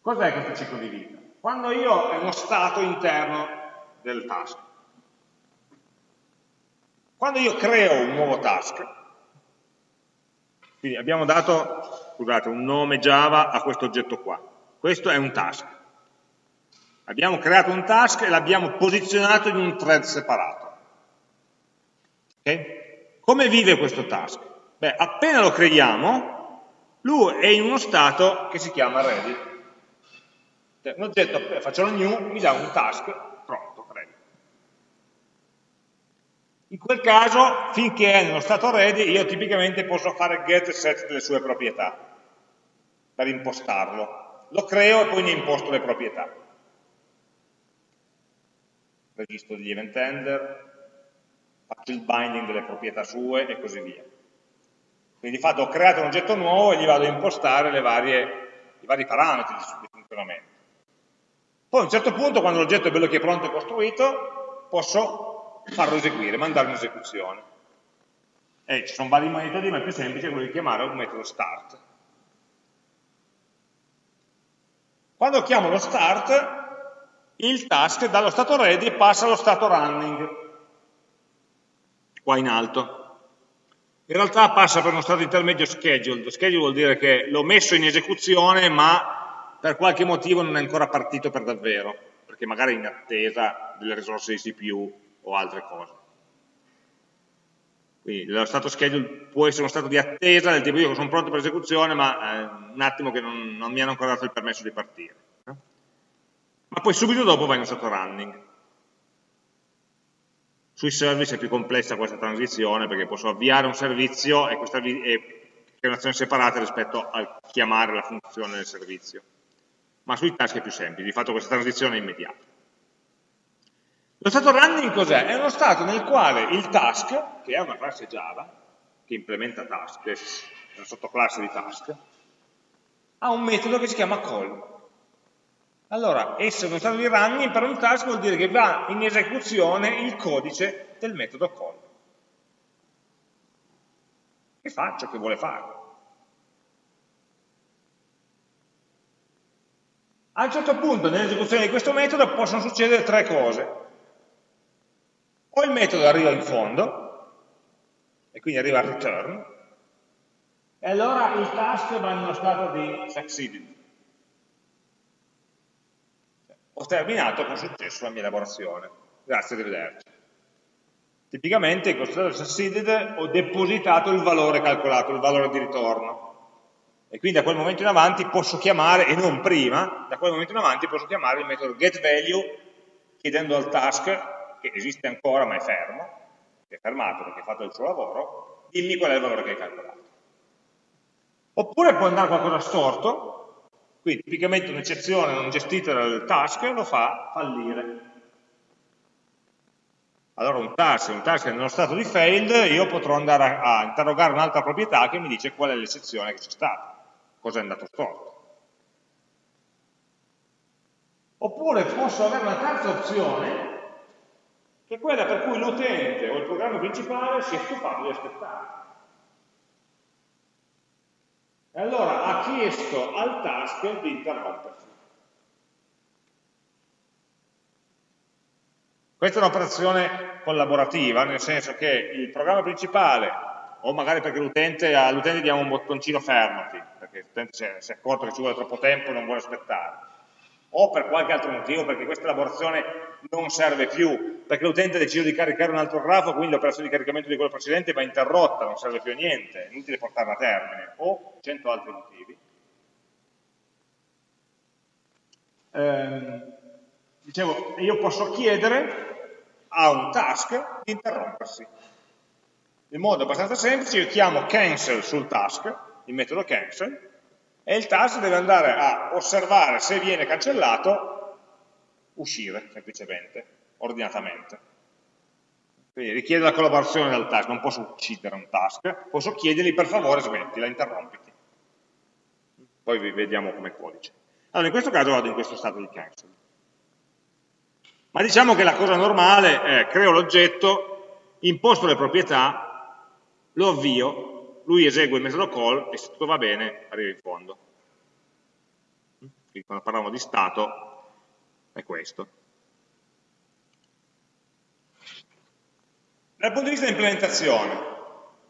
Cos'è questo ciclo di vita? Quando io ho uno stato interno del task. Quando io creo un nuovo task, quindi abbiamo dato, scusate, un nome Java a questo oggetto qua. Questo è un task. Abbiamo creato un task e l'abbiamo posizionato in un thread separato. Okay? Come vive questo task? Beh, appena lo creiamo, lui è in uno stato che si chiama ready. Un oggetto, eh, faccio la new, mi dà un task pronto, ready. In quel caso, finché è nello stato ready, io tipicamente posso fare get set delle sue proprietà per impostarlo. Lo creo e poi ne imposto le proprietà. Registro degli event handler, faccio il binding delle proprietà sue e così via. Quindi di fatto ho creato un oggetto nuovo e gli vado a impostare varie, i vari parametri di funzionamento. Poi a un certo punto, quando l'oggetto è bello che è pronto e costruito, posso farlo eseguire, mandarlo in esecuzione. E ci sono vari metodi, ma il più semplice è quello di chiamare un metodo start. Quando chiamo lo start, il task dallo stato ready passa allo stato running, qua in alto. In realtà passa per uno stato intermedio scheduled. Schedule vuol dire che l'ho messo in esecuzione, ma per qualche motivo non è ancora partito per davvero, perché magari è in attesa delle risorse di CPU o altre cose. Quindi lo stato schedule può essere uno stato di attesa del tipo io sono pronto per esecuzione ma eh, un attimo che non, non, mi hanno ancora dato il permesso di partire. Ma poi subito dopo va in stato running. Sui service è più complessa questa transizione perché posso avviare un servizio e questa è un'azione separata rispetto a chiamare la funzione del servizio ma sui task è più semplice, di fatto questa transizione è immediata. Lo stato running cos'è? È uno stato nel quale il task, che è una classe Java, che implementa task, è una sottoclasse di task, ha un metodo che si chiama call. Allora, essere uno stato di running per un task vuol dire che va in esecuzione il codice del metodo call. Che fa ciò che vuole fare. A un certo punto nell'esecuzione di questo metodo possono succedere tre cose. O il metodo arriva in fondo, e quindi arriva al return, e allora il task va in uno stato di succeeded. Ho terminato con successo la mia elaborazione. Grazie, arrivederci. Tipicamente in questo stato di succeeded ho depositato il valore calcolato, il valore di ritorno e quindi da quel momento in avanti posso chiamare, e non prima, da quel momento in avanti posso chiamare il metodo getValue chiedendo al task, che esiste ancora ma è fermo, che è fermato perché ha fatto il suo lavoro, dimmi qual è il valore che hai calcolato. Oppure può andare qualcosa storto, quindi tipicamente un'eccezione non gestita dal task lo fa fallire. Allora un task, un task nello stato di failed, io potrò andare a, a interrogare un'altra proprietà che mi dice qual è l'eccezione che c'è stata cosa è andato storto. Oppure posso avere una terza opzione, che è quella per cui l'utente o il programma principale si è stufato di aspettare. E allora ha chiesto al task di interrompersi. Questa è un'operazione collaborativa, nel senso che il programma principale, o magari perché l'utente all'utente diamo un bottoncino fermati, perché l'utente si è accorto che ci vuole troppo tempo e non vuole aspettare, o per qualche altro motivo, perché questa elaborazione non serve più, perché l'utente ha deciso di caricare un altro grafo, quindi l'operazione di caricamento di quello precedente va interrotta, non serve più a niente, è inutile portarla a termine, o cento altri motivi. Eh, dicevo, io posso chiedere a un task di interrompersi. In modo abbastanza semplice io chiamo cancel sul task, il metodo cancel, e il task deve andare a osservare se viene cancellato, uscire semplicemente, ordinatamente. Quindi richiede la collaborazione del task, non posso uccidere un task, posso chiedergli per favore smettila, interrompiti. Poi vediamo come codice. Allora in questo caso vado in questo stato di cancel. Ma diciamo che la cosa normale è creo l'oggetto, imposto le proprietà, lo avvio, lui esegue il metodo call e se tutto va bene arriva in fondo. Quindi quando parliamo di stato è questo. Dal punto di vista di implementazione,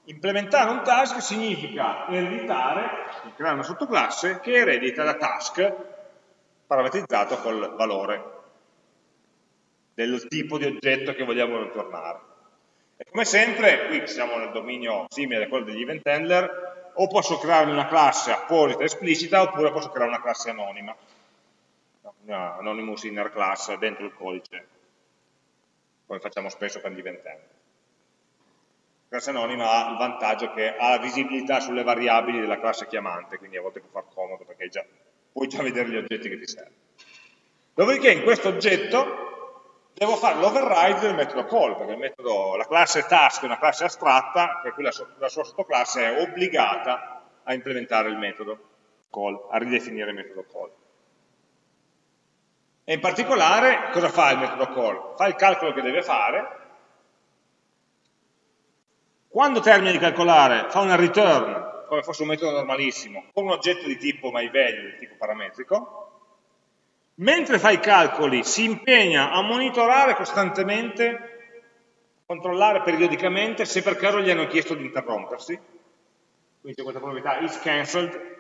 implementare un task significa ereditare, creare una sottoclasse che eredita da task parametrizzato col valore del tipo di oggetto che vogliamo ritornare. E come sempre, qui siamo nel dominio simile a quello degli event handler, o posso creare una classe apposita esplicita oppure posso creare una classe anonima, una anonymous inner class dentro il codice, come facciamo spesso per gli event handler. La classe anonima ha il vantaggio che ha la visibilità sulle variabili della classe chiamante, quindi a volte può far comodo perché già, puoi già vedere gli oggetti che ti servono. Dopodiché in questo oggetto devo fare l'override del metodo call, perché metodo, la classe task è una classe astratta, per cui la, la sua sottoclasse è obbligata a implementare il metodo call, a ridefinire il metodo call. E in particolare cosa fa il metodo call? Fa il calcolo che deve fare, quando termina di calcolare fa una return, come fosse un metodo normalissimo, con un oggetto di tipo myValue, di tipo parametrico, mentre fa i calcoli si impegna a monitorare costantemente, controllare periodicamente se per caso gli hanno chiesto di interrompersi, quindi c'è questa proprietà is cancelled,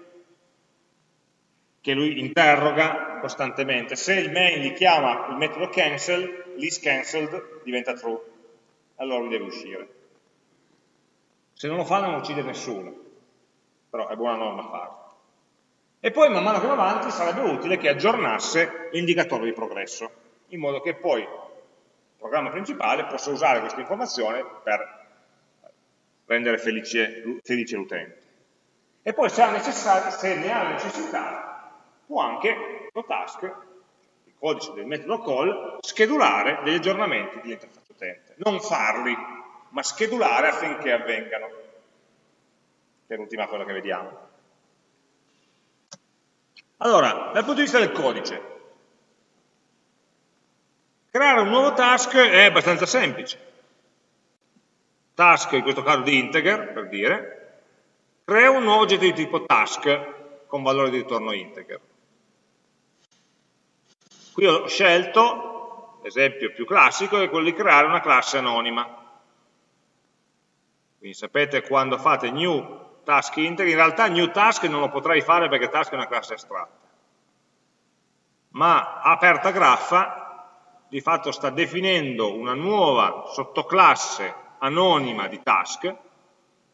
che lui interroga costantemente. Se il main gli chiama il metodo cancel, l'is cancelled diventa true, allora lui deve uscire. Se non lo fa non uccide nessuno, però è buona norma farlo e poi man mano che va avanti sarebbe utile che aggiornasse l'indicatore di progresso, in modo che poi il programma principale possa usare questa informazione per rendere felice, felice l'utente. E poi se, se, ne ha necessità, può anche lo task, il codice del metodo call, schedulare degli aggiornamenti dell'interfaccia utente. Non farli, ma schedulare affinché avvengano, che è l'ultima cosa che vediamo. Allora, dal punto di vista del codice, creare un nuovo task è abbastanza semplice. Task, in questo caso di integer, per dire, crea un nuovo oggetto di tipo task con valore di ritorno integer. Qui ho scelto, l'esempio più classico, è quello di creare una classe anonima. Quindi sapete quando fate new task integer, in realtà new task non lo potrei fare perché task è una classe astratta. Ma aperta graffa di fatto sta definendo una nuova sottoclasse anonima di task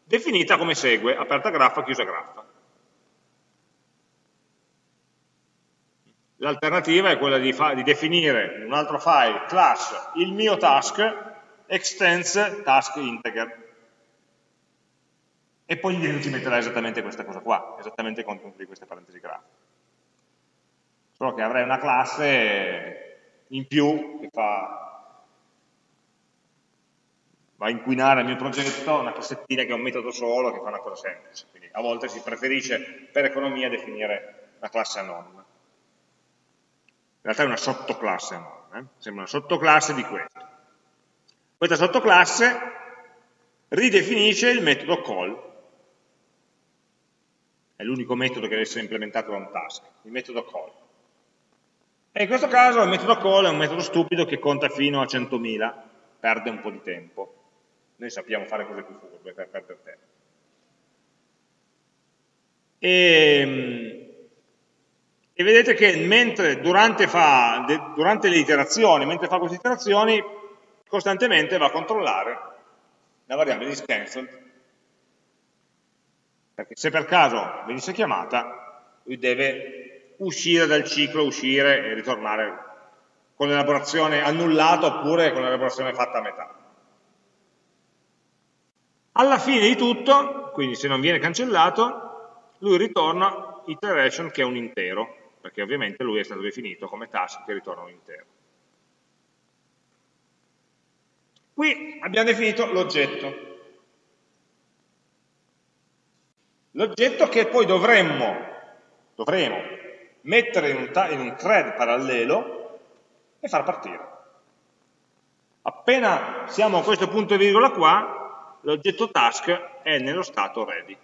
definita come segue, aperta graffa, chiusa graffa. L'alternativa è quella di, di, definire in un altro file class il mio task extends task integer e poi gli ci metterà esattamente questa cosa qua, esattamente il contenuto di queste parentesi grafiche. Solo che avrei una classe in più che fa, va a inquinare il mio progetto, una cassettina che è un metodo solo che fa una cosa semplice. Quindi a volte si preferisce per economia definire una classe anonima. realtà è una sottoclasse eh? sembra una sottoclasse di questo. Questa sottoclasse ridefinisce il metodo call, è l'unico metodo che deve essere implementato da un task, il metodo call. E in questo caso il metodo call è un metodo stupido che conta fino a 100.000, perde un po' di tempo. Noi sappiamo fare cose più furbe per perdere tempo. E, ehm, e vedete che mentre durante, fa, durante le iterazioni, mentre fa queste iterazioni, costantemente va a controllare la variabile di cancelled, perché se per caso venisse chiamata, lui deve uscire dal ciclo, uscire e ritornare con l'elaborazione annullata oppure con l'elaborazione fatta a metà. Alla fine di tutto, quindi se non viene cancellato, lui ritorna iteration che è un intero, perché ovviamente lui è stato definito come task che ritorna un intero. Qui abbiamo definito l'oggetto. L'oggetto che poi dovremmo, dovremo mettere in un, in un thread parallelo e far partire. Appena siamo a questo punto e virgola qua, l'oggetto task è nello stato ready.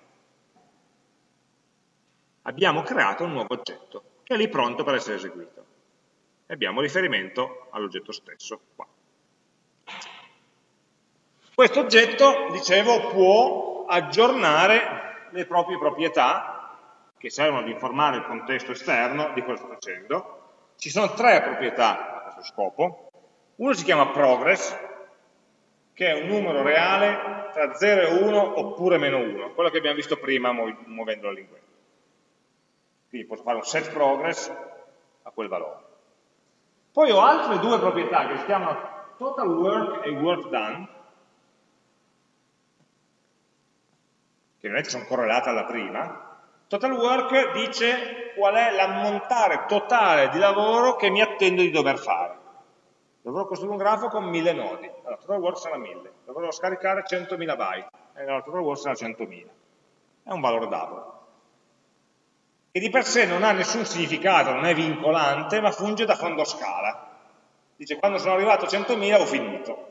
Abbiamo creato un nuovo oggetto che è lì pronto per essere eseguito. E abbiamo riferimento all'oggetto stesso qua. Questo oggetto, dicevo, può aggiornare le proprie proprietà che servono ad informare il contesto esterno di cosa sta facendo. Ci sono tre proprietà a questo scopo. Uno si chiama progress, che è un numero reale tra 0 e 1 oppure meno 1, quello che abbiamo visto prima muovendo la linguetta. Quindi posso fare un set progress a quel valore. Poi ho altre due proprietà che si chiamano total work e work done, che sono correlate alla prima. Total work dice qual è l'ammontare totale di lavoro che mi attendo di dover fare. Dovrò costruire un grafo con 1000 nodi, allora total work sarà 1000, dovrò scaricare 100.000 byte, e allora total work sarà 100.000. È un valore dato che di per sé non ha nessun significato, non è vincolante, ma funge da fondo scala. Dice quando sono arrivato a 100.000 ho finito.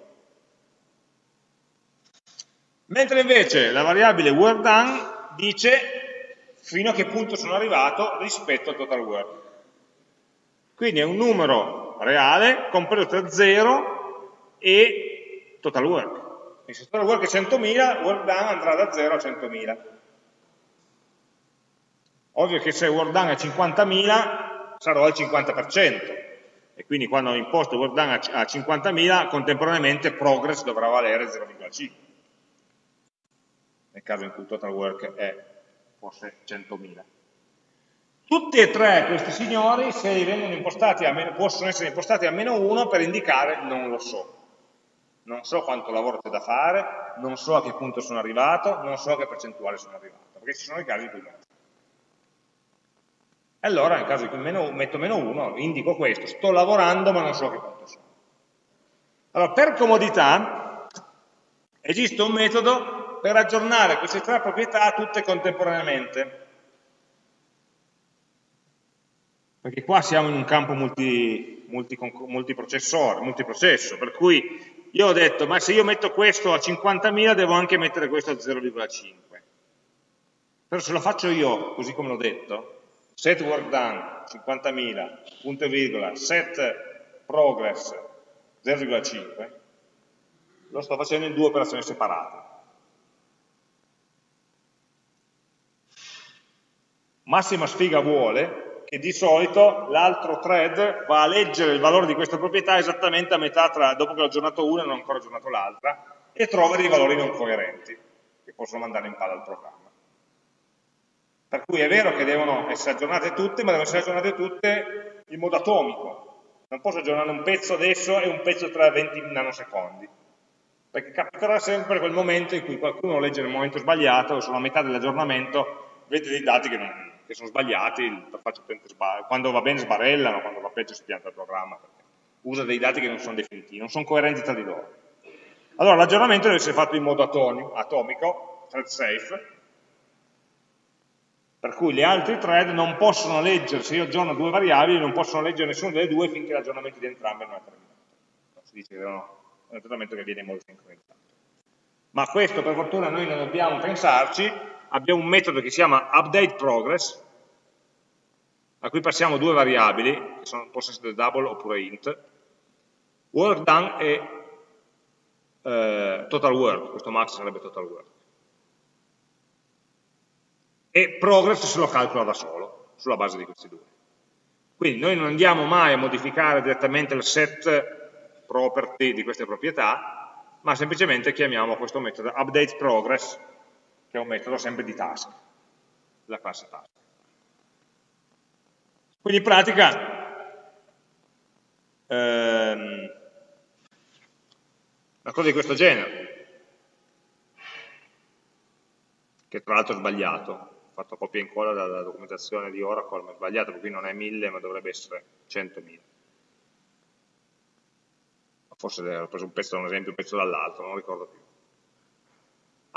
Mentre invece la variabile work done dice fino a che punto sono arrivato rispetto al total work. Quindi è un numero reale compreso tra 0 e total work. E se total work è 100.000, work done andrà da 0 a 100.000. Ovvio che se work done è 50.000 sarò al 50% e quindi quando imposto work done a 50.000 contemporaneamente progress dovrà valere 0,5 nel caso in cui total work è fosse 100.000. Tutti e tre questi signori, se meno, possono essere impostati a meno 1 per indicare non lo so. Non so quanto lavoro c'è da fare, non so a che punto sono arrivato, non so a che percentuale sono arrivato, perché ci sono i casi in cui non e allora nel caso in cui meno, metto meno 1, indico questo, sto lavorando ma non so che punto sono. Allora, per comodità, esiste un metodo per aggiornare queste tre proprietà tutte contemporaneamente. Perché qua siamo in un campo multi, multi, multiprocessore, multiprocesso, per cui io ho detto, ma se io metto questo a 50.000 devo anche mettere questo a 0,5. Però se lo faccio io, così come l'ho detto, set work done 50.000, punto e virgola, set progress 0,5, lo sto facendo in due operazioni separate. Massima sfiga vuole che di solito l'altro thread va a leggere il valore di questa proprietà esattamente a metà tra, dopo che l'ho aggiornato una e non ho ancora aggiornato l'altra, e trova dei valori non coerenti, che possono mandare in palla al programma. Per cui è vero che devono essere aggiornate tutte, ma devono essere aggiornate tutte in modo atomico. Non posso aggiornare un pezzo adesso e un pezzo tra 20 nanosecondi. Perché capiterà sempre quel momento in cui qualcuno legge nel momento sbagliato, o sulla metà dell'aggiornamento, vede dei dati che, non, che sono sbagliati, quando va bene sbarellano, quando va peggio si pianta il programma, usa dei dati che non sono definitivi, non sono coerenti tra di loro. Allora l'aggiornamento deve essere fatto in modo atomico, thread safe, per cui gli altri thread non possono leggere, se io aggiorno due variabili, non possono leggere nessuna delle due finché l'aggiornamento di entrambe non è terminato. Si dice che è un aggiornamento che viene in modo sincronizzato. Ma questo per fortuna noi non dobbiamo pensarci, abbiamo un metodo che si chiama updateProgress, a cui passiamo due variabili, che sono, possono essere double oppure int, work done e eh, total work, questo max sarebbe total work. E progress se lo calcola da solo, sulla base di questi due. Quindi noi non andiamo mai a modificare direttamente il set property di queste proprietà, ma semplicemente chiamiamo questo metodo updateProgress, che è un metodo sempre di task, della classe task. Quindi in pratica ehm, una cosa di questo genere, che tra l'altro è sbagliato, fatto copia e incolla dalla documentazione di Oracle, ma è sbagliato, qui non è 1000 ma dovrebbe essere 100.000. Forse ho preso un pezzo da un esempio, un pezzo dall'altro, non ricordo più.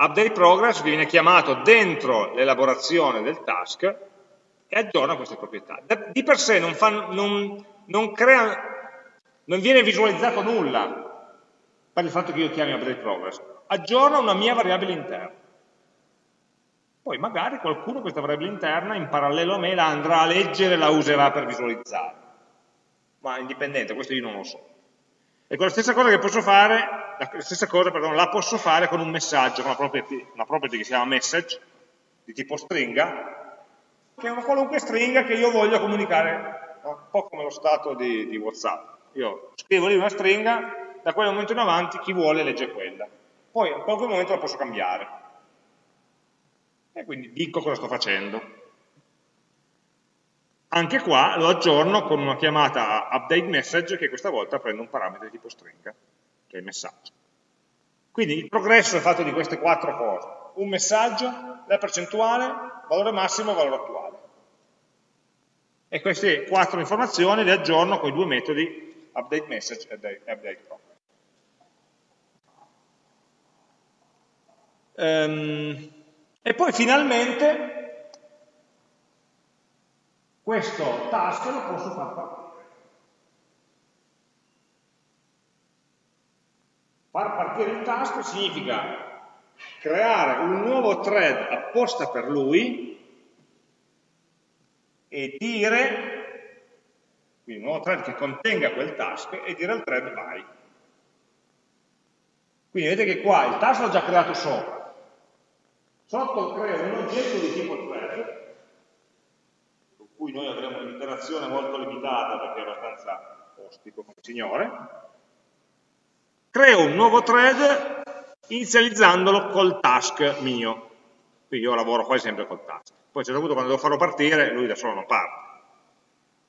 Update progress viene chiamato dentro l'elaborazione del task e aggiorna queste proprietà. Di per sé non, fa, non, non, crea, non viene visualizzato nulla per il fatto che io chiami update progress, aggiorna una mia variabile interna. Poi magari qualcuno questa variabile interna in parallelo a me la andrà a leggere e la userà per visualizzare. Ma indipendente, questo io non lo so. Ecco, la stessa cosa che posso fare, la stessa cosa, perdón, la posso fare con un messaggio, con una property, una property che si chiama message, di tipo stringa, che è una qualunque stringa che io voglio comunicare, un po' come lo stato di, di WhatsApp. Io scrivo lì una stringa, da quel momento in avanti chi vuole legge quella. Poi in qualche momento la posso cambiare e quindi dico cosa sto facendo. Anche qua lo aggiorno con una chiamata update message che questa volta prende un parametro di tipo stringa, che è il messaggio. Quindi il progresso è fatto di queste quattro cose. Un messaggio, la percentuale, valore massimo e valore attuale. E queste quattro informazioni le aggiorno con i due metodi update message e update progress. Um, e poi finalmente questo task lo posso far partire. Far partire il task significa creare un nuovo thread apposta per lui e dire, quindi un nuovo thread che contenga quel task e dire al thread vai. Quindi vedete che qua il task l'ho già creato sopra, Sotto creo un oggetto di tipo thread, cui noi avremo un'interazione molto limitata perché è abbastanza ostico come signore. Creo un nuovo thread inizializzandolo col task mio. Quindi io lavoro quasi sempre col task. Poi a un certo punto quando devo farlo partire, lui da solo non parte.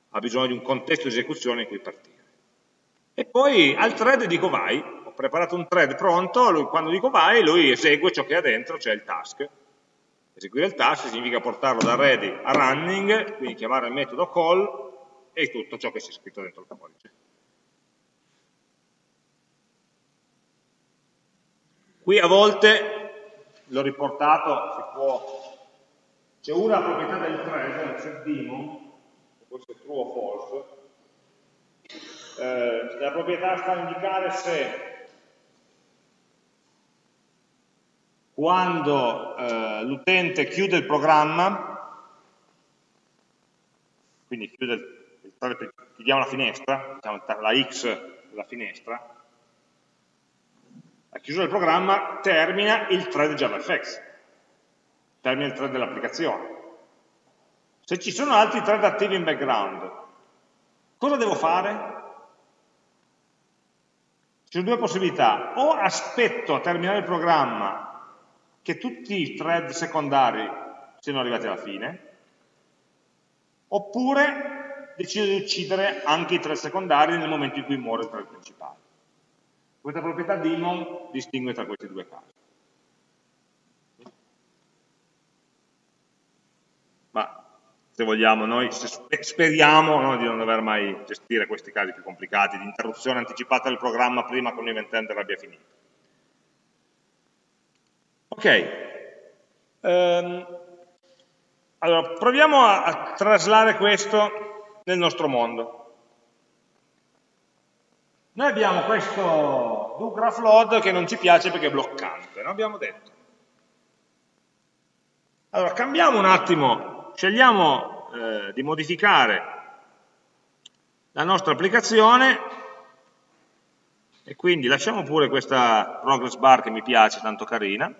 Ha bisogno di un contesto di esecuzione in cui partire. E poi al thread dico vai, preparato un thread pronto, lui, quando dico vai, lui esegue ciò che ha dentro, cioè il task. Eseguire il task significa portarlo da ready a running, quindi chiamare il metodo call e tutto ciò che c'è scritto dentro il codice. Qui a volte, l'ho riportato, si può, c'è una proprietà del thread, set daemon, può essere true o false, eh, la proprietà sta a indicare se quando eh, l'utente chiude il programma, quindi chiude il, chiudiamo la finestra, diciamo la X della finestra, la chiusura del programma termina il thread JavaFX, termina il thread dell'applicazione. Se ci sono altri thread attivi in background, cosa devo fare? Ci sono due possibilità, o aspetto a terminare il programma che tutti i thread secondari siano arrivati alla fine, oppure decido di uccidere anche i thread secondari nel momento in cui muore il thread principale. Questa proprietà daemon distingue tra questi due casi. Ma se vogliamo, noi speriamo no, di non dover mai gestire questi casi più complicati, di interruzione anticipata del programma prima che un event handler abbia finito. Ok, um, Allora, proviamo a, a traslare questo nel nostro mondo. Noi abbiamo questo do graph load che non ci piace perché è bloccante, no? abbiamo detto. Allora, cambiamo un attimo, scegliamo eh, di modificare la nostra applicazione e quindi lasciamo pure questa progress bar che mi piace, tanto carina,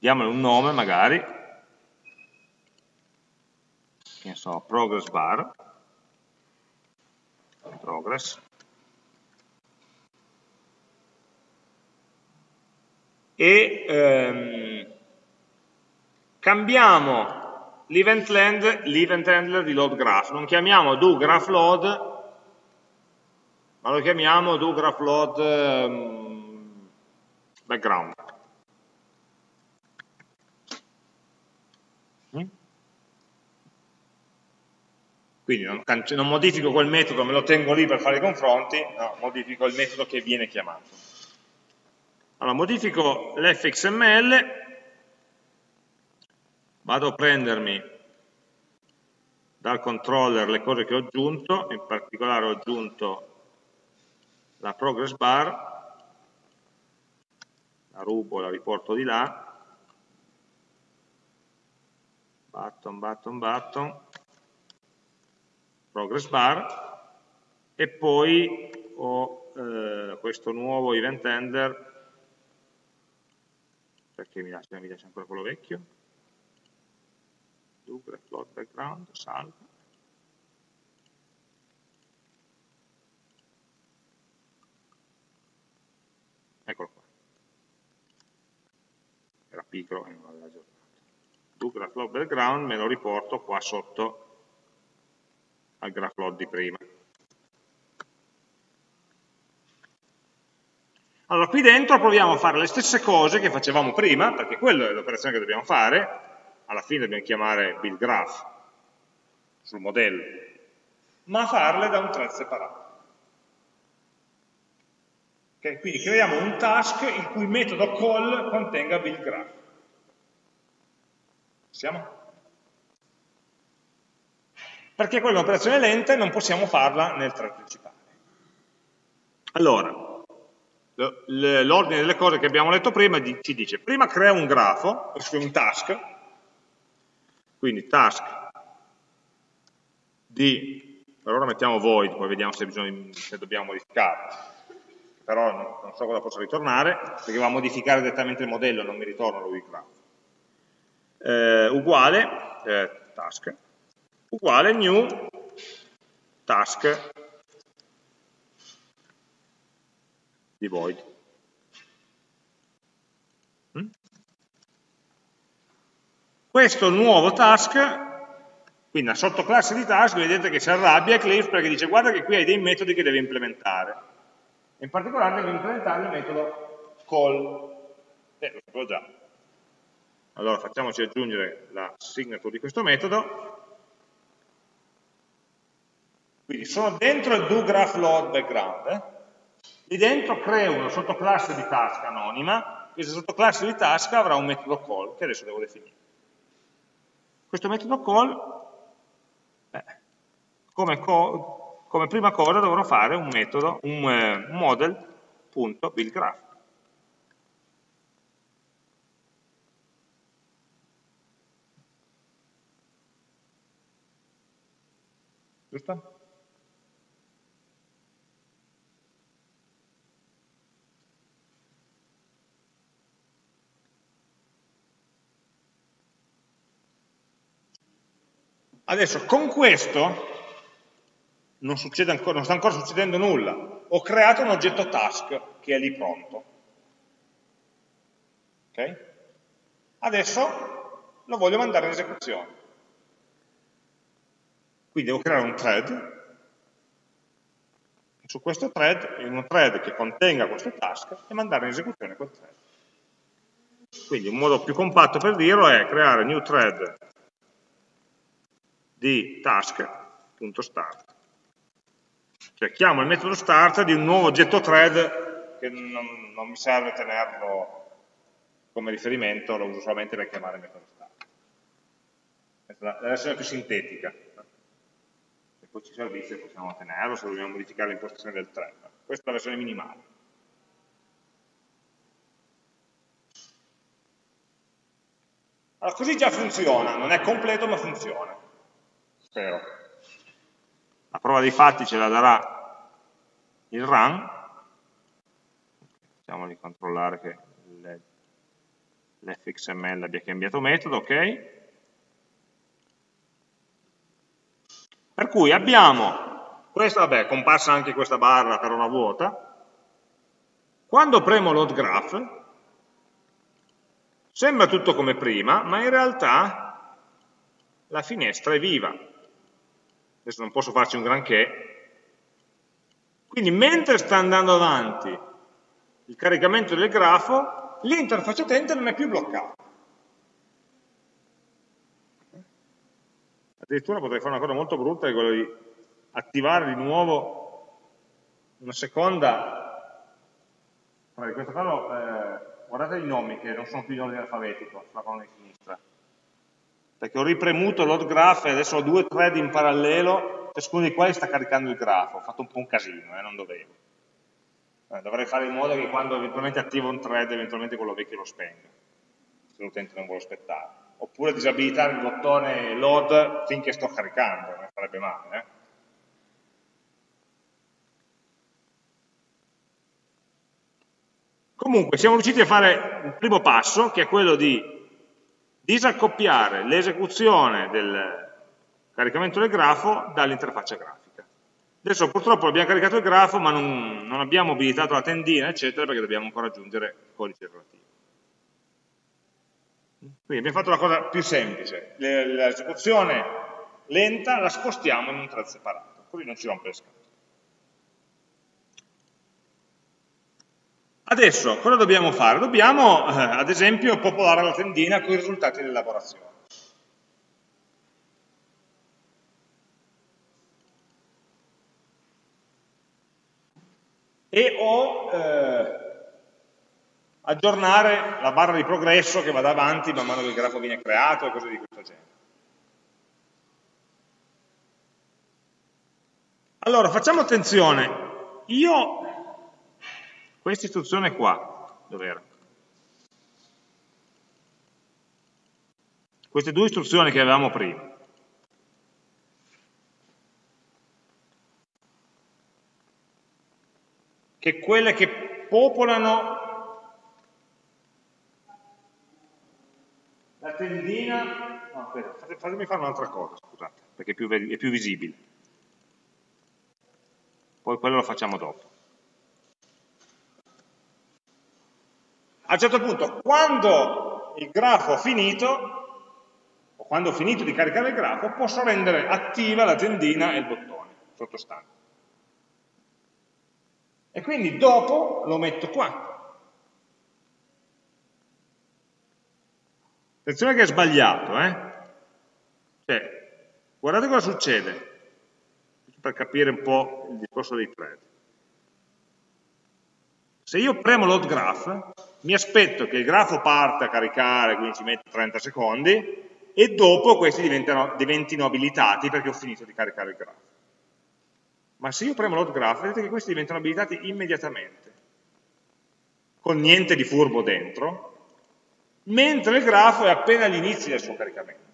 diamole un nome magari, che so, progress bar, progress, e ehm, cambiamo l'event handler di load graph, non chiamiamo do graph load, ma lo chiamiamo do graph load um, background. Quindi non, non, modifico quel metodo, me lo tengo lì per fare i confronti, no, modifico il metodo che viene chiamato. Allora, modifico l'fxml vado a prendermi dal controller le cose che ho aggiunto, in particolare ho aggiunto la progress bar, la rubo, la riporto di là, button, button, button, progress bar, e poi ho eh, questo nuovo event handler, perché mi lascia, mi lascia ancora quello vecchio, Double float background, salva. Eccolo qua. Era piccolo e non l'aveva aggiornato. Double float background me lo riporto qua sotto al graph di prima. Allora, qui dentro proviamo a fare le stesse cose che facevamo prima, perché quella è l'operazione che dobbiamo fare, alla fine dobbiamo chiamare build graph sul modello, ma farle da un thread separato. Okay? Quindi creiamo un task il cui metodo call contenga build graph. Siamo? Perché quella è un'operazione lenta e non possiamo farla nel thread principale. Allora, l'ordine delle cose che abbiamo letto prima ci dice, prima crea un grafo, un task, quindi task di, per ora mettiamo void, poi vediamo se, bisogna, se dobbiamo modificarlo, però non, non, so cosa possa ritornare, perché va a modificare direttamente il modello, non mi ritorna lui graph. Eh, uguale, eh, task, uguale new task di void. Questo nuovo task, quindi una sottoclasse di task, vedete che si arrabbia Eclipse perché dice guarda che qui hai dei metodi che devi implementare. In particolare devi implementare il metodo call. Eh, lo sapevo già. Allora facciamoci aggiungere la signature di questo metodo. Quindi sono dentro il. Eh? Lì dentro creo una sottoclasse di task anonima, questa sottoclasse di task avrà un metodo call, che adesso devo definire. Questo metodo call, eh, come, co come, prima cosa dovrò fare un metodo, un eh, model.buildGraph. Giusto? Adesso con questo non, ancora, non sta ancora succedendo nulla. Ho creato un oggetto task che è lì pronto. Okay? Adesso lo voglio mandare in esecuzione. Quindi devo creare un thread. Su questo thread, un thread che contenga questo task, e mandare in esecuzione quel thread. Quindi un modo più compatto per dirlo è creare new thread di task.start. Cioè chiamo il metodo start di un nuovo oggetto thread che non, non mi serve tenerlo come riferimento, lo uso solamente per chiamare il metodo start. È la versione più sintetica. Poi ci servisse possiamo tenerlo, se vogliamo modificare l'impostazione del 3. Questa è la versione minimale. Allora, così già funziona, non è completo ma funziona. Spero. La prova dei fatti ce la darà il run. Facciamo di controllare che l'fxml abbia cambiato metodo, ok? Per cui abbiamo, questa vabbè, comparsa anche questa barra per una vuota, quando premo load graph, Sembra tutto come prima, ma in realtà la finestra è viva. Adesso non posso farci un granché. Quindi mentre sta andando avanti il caricamento del grafo, l'interfaccia utente non è più bloccata. Addirittura potrei fare una cosa molto brutta, che è quella di attivare di nuovo una seconda, in questo caso eh, guardate i nomi che non sono più in ordine alfabetico sulla colonna di sinistra, perché ho ripremuto load graph e adesso ho due thread in parallelo, ciascuno dei quali sta caricando il grafo, ho fatto un po' un casino, eh, non dovevo. Eh, dovrei fare in modo che quando eventualmente attivo un thread, eventualmente quello vecchio lo spenga, se l'utente non vuole aspettare. Oppure disabilitare il bottone load finché sto caricando, non farebbe male. Eh. Comunque siamo riusciti a fare il primo passo, che è quello di disaccoppiare l'esecuzione del caricamento del grafo dall'interfaccia grafica. Adesso purtroppo abbiamo caricato il grafo, ma non, non abbiamo abilitato la tendina, eccetera, perché dobbiamo ancora aggiungere il codice relativo. Quindi abbiamo fatto la cosa più semplice, l'esecuzione lenta la spostiamo in un thread separato, così non ci rompe le scatole. Adesso, cosa dobbiamo fare? Dobbiamo, eh, ad esempio, popolare la tendina con i risultati dell'elaborazione. E o eh, aggiornare la barra di progresso che vada avanti man mano che il grafo viene creato e cose di questo genere. Allora, facciamo attenzione. Io questa istruzione qua, dov'era? Queste due istruzioni che avevamo prima. Che quelle che popolano la tendina... No, aspetta, fatemi fare un'altra cosa, scusate, perché è più, è più visibile. Poi quello lo facciamo dopo. A un certo punto, quando il grafo ha finito, o quando ho finito di caricare il grafo, posso rendere attiva la tendina e il bottone sottostante. E quindi dopo lo metto qua. Attenzione che è sbagliato, eh? Cioè, guardate cosa succede, per capire un po' il discorso dei thread. Se io premo load graph, mi aspetto che il grafo parte a caricare, quindi ci mette 30 secondi, e dopo questi diventino abilitati perché ho finito di caricare il grafo. Ma se io premo load graph, vedete che questi diventano abilitati immediatamente, con niente di furbo dentro, mentre il grafo è appena agli inizi del suo caricamento.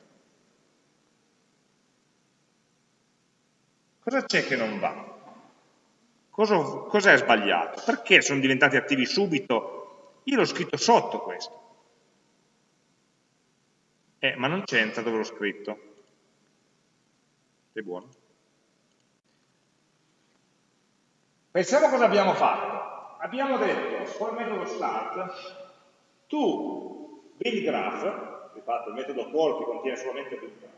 Cosa c'è che non va? Cos'è cos sbagliato? Perché sono diventati attivi subito? Io l'ho scritto sotto questo. Eh, ma non c'entra dove l'ho scritto. Sei buono? Pensiamo cosa abbiamo fatto. Abbiamo detto, col metodo start, tu build graph, fatto il metodo call che contiene solamente build graph,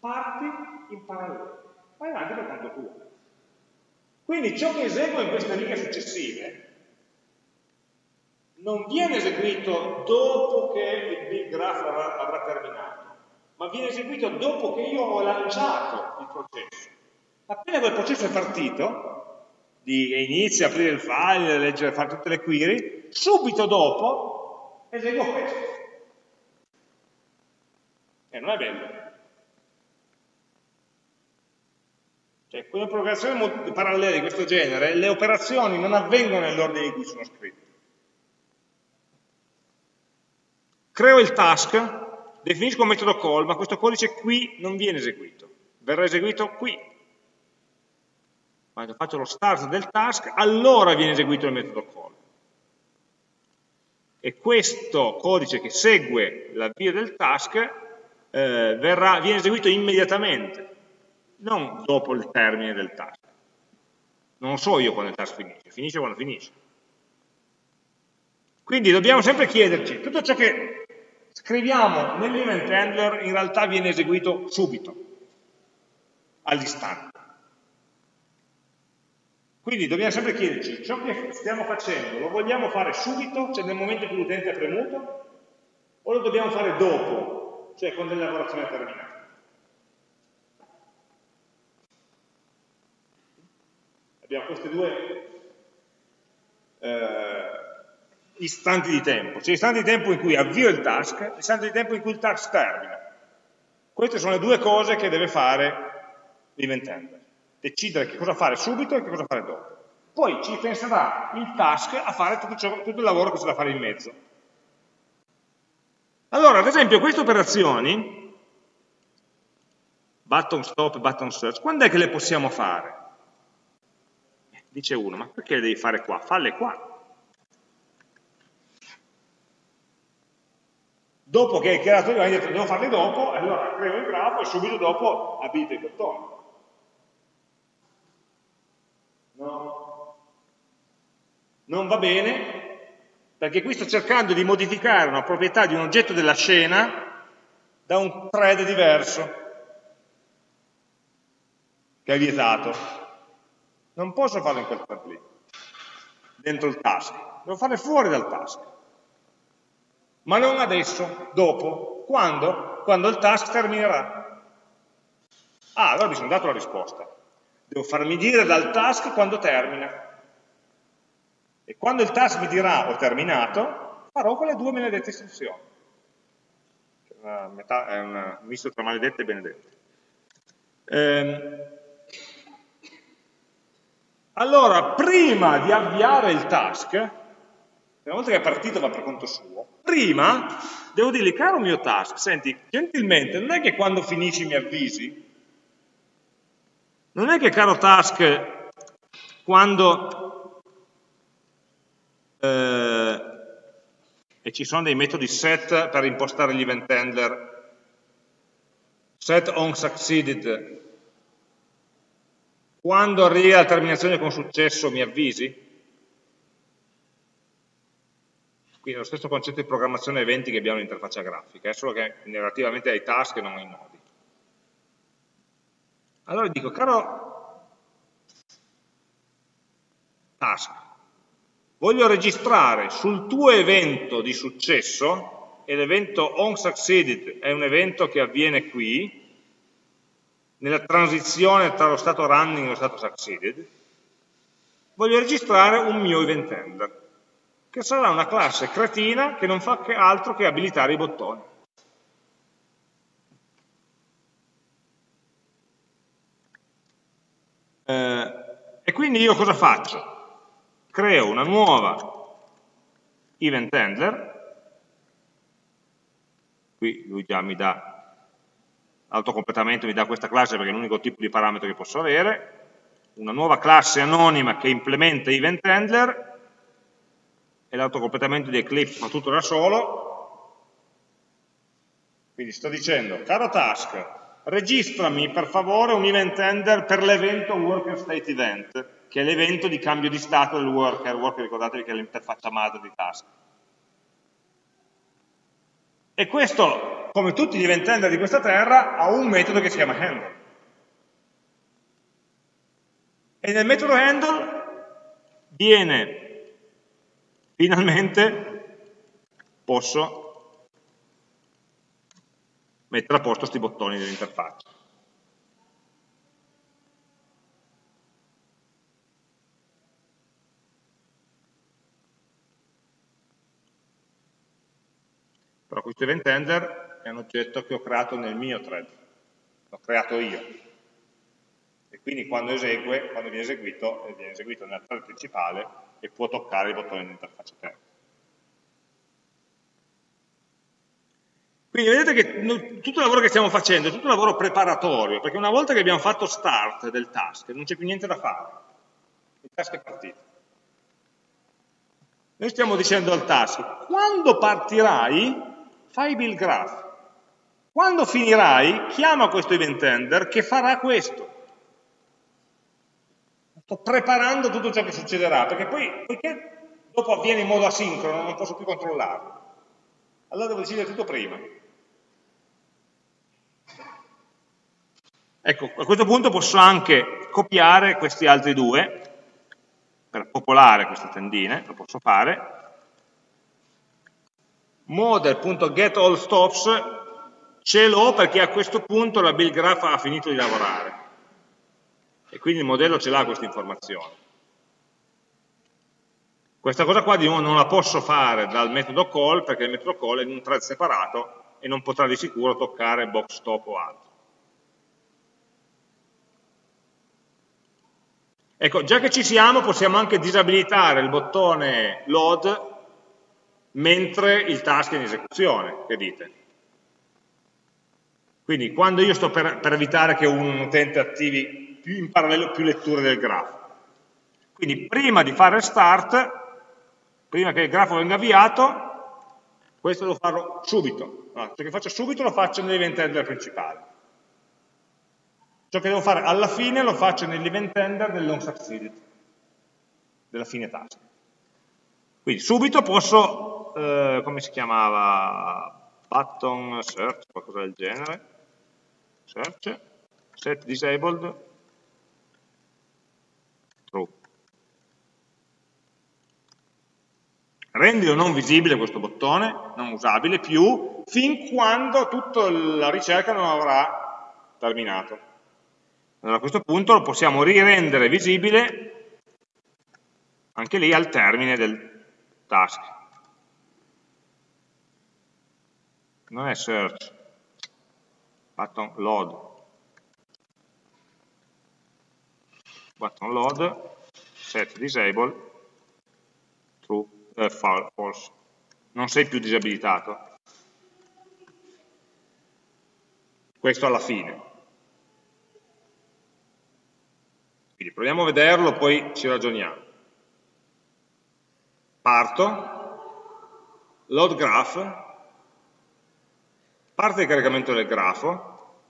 parti in parallelo. Vai avanti per conto tuo. Quindi ciò che eseguo in queste righe successive non viene eseguito dopo che il big graph avrà, avrà terminato, ma viene eseguito dopo che io ho lanciato il processo. Appena quel processo è partito, di, a aprire il file, leggere, fare tutte le query, subito dopo eseguo questo. E non è bello. Cioè, con un'operazione parallela di questo genere, le operazioni non avvengono nell'ordine in cui sono scritte. Creo il task, definisco un metodo call, ma questo codice qui non viene eseguito, verrà eseguito qui. Quando faccio lo start del task, allora viene eseguito il metodo call. E questo codice che segue l'avvio del task eh, verrà, viene eseguito immediatamente, non dopo il termine del task. Non so io quando il task finisce, finisce quando finisce. Quindi dobbiamo sempre chiederci, tutto ciò che scriviamo nell'event handler in realtà viene eseguito subito, all'istante. Quindi dobbiamo sempre chiederci, ciò che stiamo facendo lo vogliamo fare subito, cioè nel momento in cui l'utente è premuto, o lo dobbiamo fare dopo, cioè quando la lavorazione è terminata? Abbiamo questi due eh, istanti di tempo, cioè istanti di tempo in cui avvio il task, istanti di tempo in cui il task termina. Queste sono le due cose che deve fare l'event decidere che cosa fare subito e che cosa fare dopo. Poi ci penserà il task a fare tutto, ciò, tutto il lavoro che c'è da fare in mezzo. Allora, ad esempio, queste operazioni, button stop, button search, quando è che le possiamo fare? Dice uno, ma perché le devi fare qua? Falle qua. Dopo che hai creato il detto devo farle dopo, allora creo il grafo e subito dopo abilito i bottoni. No. Non va bene, perché qui sto cercando di modificare una proprietà di un oggetto della scena da un thread diverso, che è vietato. Non posso farlo in quel thread lì, dentro il task, devo farle fuori dal task ma non adesso, dopo. Quando? Quando il task terminerà. Ah, allora mi sono dato la risposta. Devo farmi dire dal task quando termina. E quando il task mi dirà ho terminato, farò quelle due maledette istruzioni. Metà, è un misto tra maledette e benedette. Ehm, allora, prima di avviare il task, una volta che è partito va per conto suo, prima devo dirgli, caro mio task, senti, gentilmente, non è che quando finisci mi avvisi? Non è che, caro task, quando... Eh, e ci sono dei metodi set per impostare gli event handler, set on succeeded, quando arriva la terminazione con successo mi avvisi? Quindi è lo stesso concetto di programmazione eventi che abbiamo in interfaccia grafica, è solo che relativamente ai task e non ai nodi. Allora dico, caro task, voglio registrare sul tuo evento di successo, e l'evento onSucceeded è un evento che avviene qui, nella transizione tra lo stato running e lo stato succeeded, voglio registrare un mio event handler che sarà una classe cretina che non fa che altro che abilitare i bottoni. Eh, e quindi io cosa faccio? Creo una nuova event handler, qui lui già mi dà autocompletamento, mi dà questa classe perché è l'unico tipo di parametro che posso avere, una nuova classe anonima che implementa event handler. E l'autocompletamento di Eclipse fa tutto da solo, quindi sto dicendo, caro task, registrami per favore un event handler per l'evento worker state event, che è l'evento di cambio di stato del worker, worker ricordatevi che è l'interfaccia madre di task. E questo, come tutti gli event handler di questa terra, ha un metodo che si chiama handle. E nel metodo handle viene finalmente posso mettere a posto questi bottoni dell'interfaccia. Però questo event handler è un oggetto che ho creato nel mio thread, l'ho creato io. e quindi quando esegue, quando viene eseguito, viene eseguito nella thread principale e può toccare il bottone di interfaccia terza. Quindi vedete che tutto il lavoro che stiamo facendo è tutto un lavoro preparatorio, perché una volta che abbiamo fatto start del task, non c'è più niente da fare. Il task è partito. Noi stiamo dicendo al task, quando partirai, fai build graph. Quando finirai, chiama questo event handler che farà questo. Sto preparando tutto ciò che succederà, perché poi, poiché dopo avviene in modo asincrono, non posso più controllarlo. Allora devo decidere tutto prima. Ecco, a questo punto posso anche copiare questi altri due, per popolare queste tendine, lo posso fare. Model.getAllStops ce l'ho perché a questo punto la build graph ha finito di lavorare e quindi il modello ce l'ha questa informazione. Questa cosa qua di nuovo non la posso fare dal metodo call perché il metodo call è in un thread separato e non potrà di sicuro toccare box stop o altro. Ecco, già che ci siamo possiamo anche disabilitare il bottone load mentre il task è in esecuzione, che dite? Quindi quando io sto per, per evitare che un utente attivi più in parallelo più letture del grafo. Quindi prima di fare start, prima che il grafo venga avviato, questo lo farò subito. Allora, ciò che faccio subito lo faccio nell'event handler principale. Ciò che devo fare alla fine lo faccio nell'event handler del long succeeded, della fine task. Quindi subito posso, eh, come si chiamava, button search, qualcosa del genere, search, set disabled, true. Rendilo non visibile questo bottone, non usabile più, fin quando tutta la ricerca non avrà terminato. Allora a questo punto lo possiamo rirendere visibile anche lì al termine del task. Non è search, button load, button load, set disable, true, eh, false. Non sei più disabilitato. Questo alla fine. Quindi proviamo a vederlo, poi ci ragioniamo. Parto, load graph, parte il caricamento del grafo,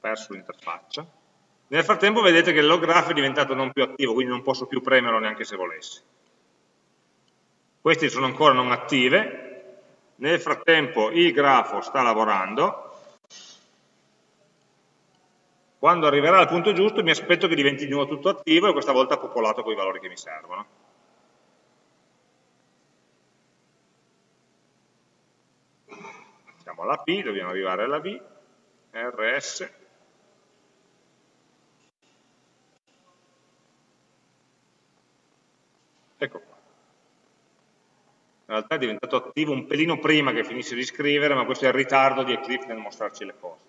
perso l'interfaccia. Nel frattempo vedete che il load graph è diventato non più attivo, quindi non posso più premerlo neanche se volessi. Queste sono ancora non attive, nel frattempo il grafo sta lavorando, quando arriverà al punto giusto mi aspetto che diventi di nuovo tutto attivo e questa volta popolato con i valori che mi servono. Siamo alla P, dobbiamo arrivare alla V, RS, ecco qua. In realtà è diventato attivo un pelino prima che finisse di scrivere, ma questo è il ritardo di Eclipse nel mostrarci le cose.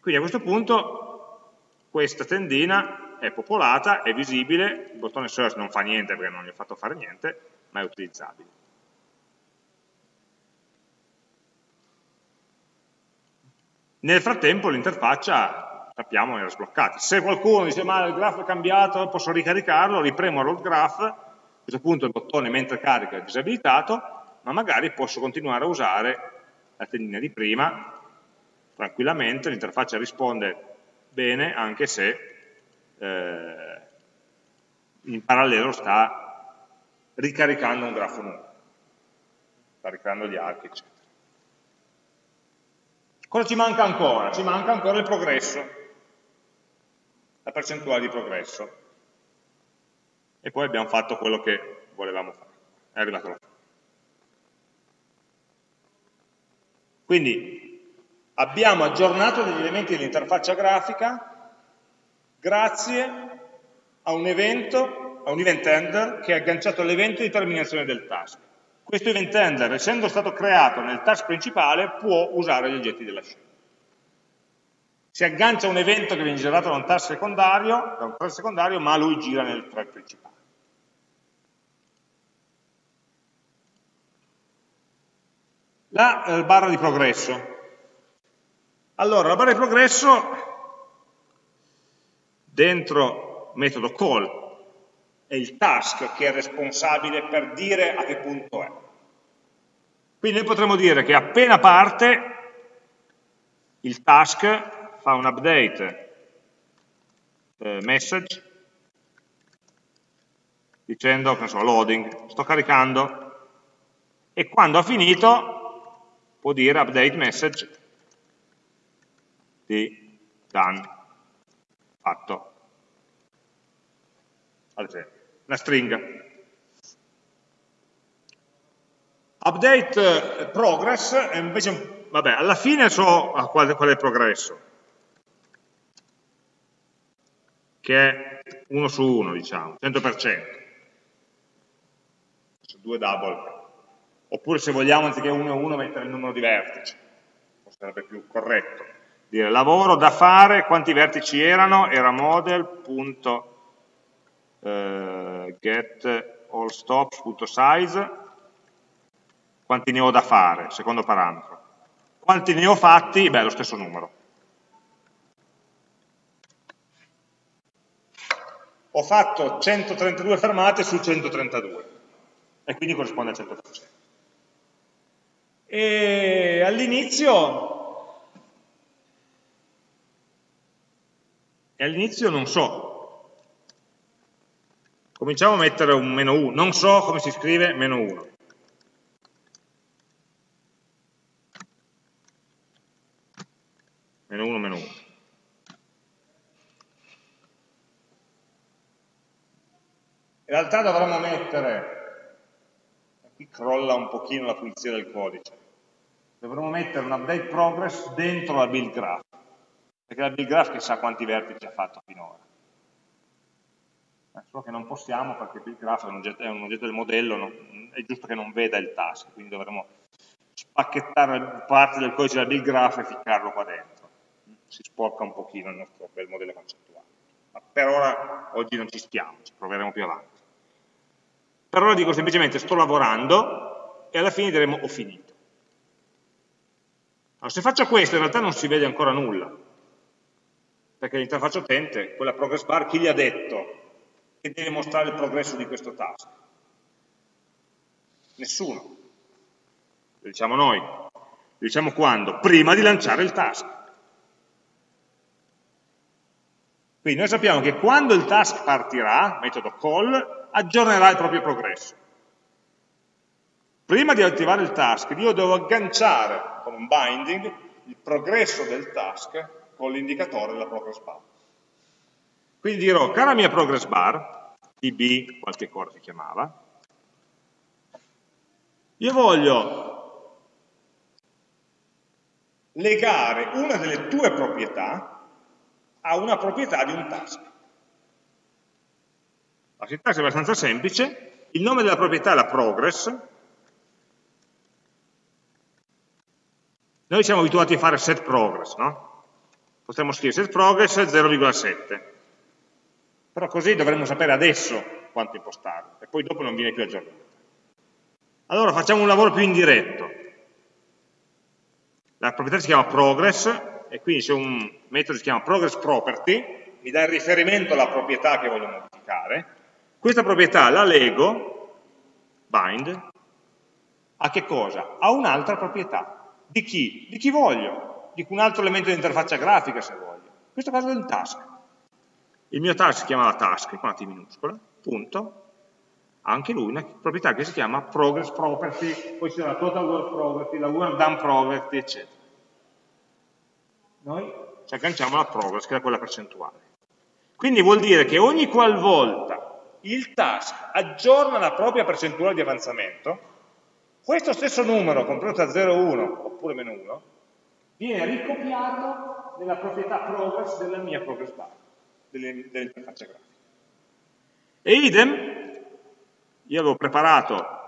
Quindi a questo punto questa tendina è popolata, è visibile, il bottone search non fa niente perché non gli ho fatto fare niente, ma è utilizzabile. Nel frattempo l'interfaccia, sappiamo, era sbloccata. Se qualcuno dice ma il grafo è cambiato, posso ricaricarlo, ripremo load graph, a questo punto il bottone mentre carica è disabilitato, ma magari posso continuare a usare la tendina di prima tranquillamente, l'interfaccia risponde bene anche se eh, in parallelo sta ricaricando un grafo nuovo, sta ricaricando gli archi, eccetera. Cosa ci manca ancora? Ci manca ancora il progresso, la percentuale di progresso. E poi abbiamo fatto quello che volevamo fare, è arrivato fine. Quindi abbiamo aggiornato degli elementi dell'interfaccia grafica grazie a un evento, a un event handler che è agganciato all'evento di terminazione del task. Questo event handler, essendo stato creato nel task principale, può usare gli oggetti della scena. si aggancia un evento che viene generato da un task secondario, da un thread secondario ma lui gira nel thread principale. La eh, barra di progresso. Allora, la barra di progresso dentro metodo call è il task che è responsabile per dire a che punto è. Quindi noi potremmo dire che appena parte il task fa un update eh, message dicendo, che so, loading, sto caricando e quando ha finito può dire update message di done, fatto, ad esempio, una stringa. Update progress è invece, vabbè, alla fine so qual, qual è il progresso, che è 1 su 1, diciamo, 100%. Due double. Oppure se vogliamo, anziché 1 e 1, mettere il numero di vertici. Sarebbe più corretto. Dire lavoro da fare, quanti vertici erano? Era model.get eh, allstops.size quanti ne ho da fare, secondo parametro. Quanti ne ho fatti? Beh, lo stesso numero. Ho fatto 132 fermate su 132 e quindi corrisponde al 100%. E all'inizio all'inizio non so. Cominciamo a mettere un meno 1. Non so come si scrive meno 1. meno 1, meno 1. In realtà dovremmo mettere, qui crolla un pochino la pulizia del codice, dovremmo mettere un update progress dentro la build graph, perché la build graph chissà quanti vertici ha fatto finora. Solo che non possiamo perché il build graph è un oggetto, è un oggetto del modello, non, è giusto che non veda il task, quindi dovremo spacchettare parte del codice della build graph e ficcarlo qua dentro si sporca un pochino il nostro bel modello concettuale. Ma per ora, oggi non ci stiamo, ci proveremo più avanti. Per ora dico semplicemente sto lavorando e alla fine diremo ho finito. Allora, se faccio questo in realtà non si vede ancora nulla, perché l'interfaccia utente, quella progress bar, chi gli ha detto che deve mostrare il progresso di questo task? Nessuno. Lo diciamo noi. Lo diciamo quando? Prima di lanciare il task. Quindi noi sappiamo che quando il task partirà, metodo call, aggiornerà il proprio progresso. Prima di attivare il task io devo agganciare con un binding il progresso del task con l'indicatore della progress bar. Quindi dirò, cara mia progress bar, tb, qualche cosa si chiamava, io voglio legare una delle tue proprietà ha una proprietà di un task. La sintassi è abbastanza semplice, il nome della proprietà è la progress, noi siamo abituati a fare set progress, no? Potremmo scrivere set progress 0,7, però così dovremmo sapere adesso quanto impostare, e poi dopo non viene più aggiornato. Allora facciamo un lavoro più indiretto. La proprietà si chiama progress, e quindi c'è un metodo che si chiama progress property, mi dà il riferimento alla proprietà che voglio modificare, questa proprietà la lego, bind, a che cosa? A un'altra proprietà. Di chi? Di chi voglio, di un altro elemento di interfaccia grafica se voglio. In questo caso del task. Il mio task si chiama task, con la T minuscola, punto, anche lui una proprietà che si chiama progress property, poi c'è la total word property, la word done property, eccetera noi ci agganciamo alla progress, che è quella percentuale. Quindi vuol dire che ogni qualvolta il task aggiorna la propria percentuale di avanzamento, questo stesso numero, compreso da 0, 1 oppure meno 1, viene ricopiato nella proprietà progress della mia progress bar, dell'interfaccia grafica. E idem, io avevo preparato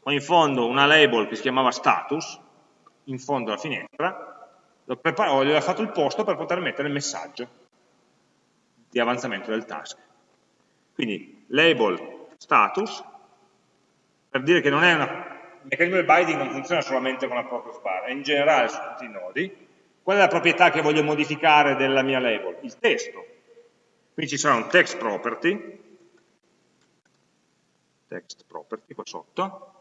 qua in fondo una label che si chiamava status, in fondo alla finestra, ho gli ho fatto il posto per poter mettere il messaggio di avanzamento del task. Quindi label status, per dire che non è una, il meccanismo del binding non funziona solamente con la progress bar, è in generale su tutti i nodi. Qual è la proprietà che voglio modificare della mia label? Il testo. Quindi ci sarà un text property, text property qua sotto,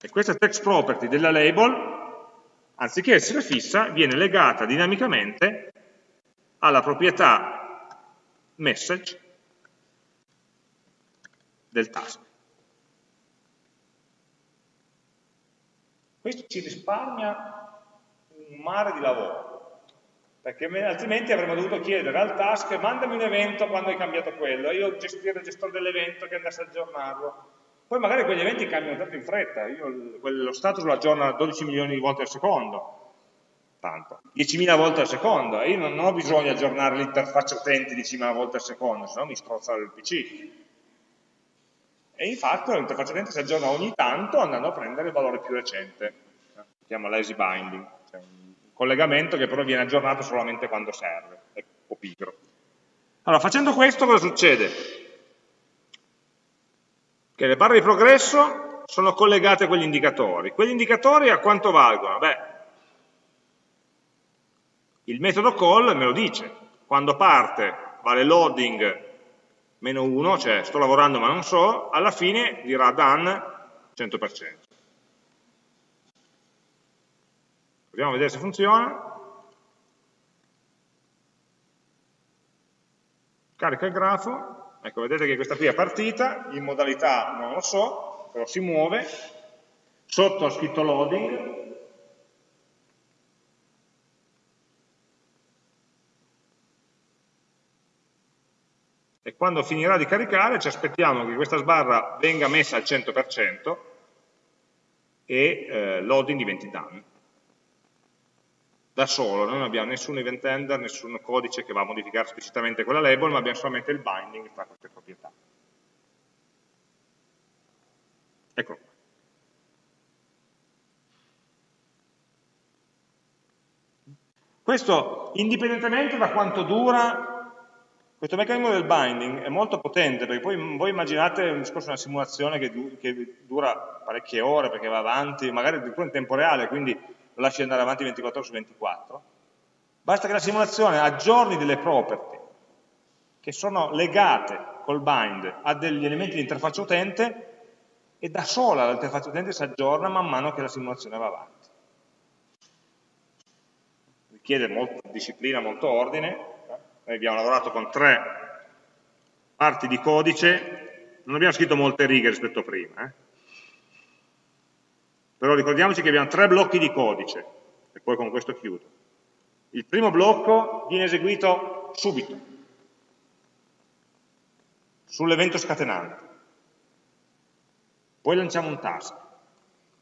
e questa text property della label anziché essere fissa, viene legata dinamicamente alla proprietà message del task. Questo ci risparmia un mare di lavoro, perché altrimenti avremmo dovuto chiedere al task mandami un evento quando hai cambiato quello, io gestire il gestore dell'evento che andasse a aggiornarlo. Poi magari quegli eventi cambiano tanto in fretta, io lo status lo aggiorno 12 milioni di volte al secondo, tanto, 10.000 volte al secondo, e io non ho bisogno di aggiornare l'interfaccia utente 10.000 volte al secondo, se no mi strozza il PC. E infatti l'interfaccia utente si aggiorna ogni tanto andando a prendere il valore più recente, si chiama lazy binding, cioè un collegamento che però viene aggiornato solamente quando serve, po' pigro. Allora, facendo questo cosa succede? Che le barre di progresso sono collegate a quegli indicatori. Quegli indicatori a quanto valgono? Beh, il metodo call me lo dice, quando parte vale loading meno 1, cioè sto lavorando ma non so, alla fine dirà done 100%. Proviamo a vedere se funziona. Carica il grafo, Ecco, vedete che questa qui è partita, in modalità non lo so, però si muove, sotto ho scritto loading, e quando finirà di caricare ci aspettiamo che questa sbarra venga messa al 100% e eh, loading diventi done da solo, noi non abbiamo nessun event handler, nessun codice che va a modificare esplicitamente quella label, ma abbiamo solamente il binding tra queste proprietà. Ecco. Questo, indipendentemente da quanto dura, questo meccanismo del binding è molto potente, perché poi voi immaginate un discorso, una simulazione che, du che dura parecchie ore, perché va avanti, magari addirittura in tempo reale, quindi lo lasci andare avanti 24 ore su 24, basta che la simulazione aggiorni delle property che sono legate col bind a degli elementi di interfaccia utente e da sola l'interfaccia utente si aggiorna man mano che la simulazione va avanti. Richiede molta disciplina, molto ordine, noi abbiamo lavorato con tre parti di codice, non abbiamo scritto molte righe rispetto a prima, eh? Però ricordiamoci che abbiamo tre blocchi di codice, e poi con questo chiudo. Il primo blocco viene eseguito subito, sull'evento scatenante. Poi lanciamo un task.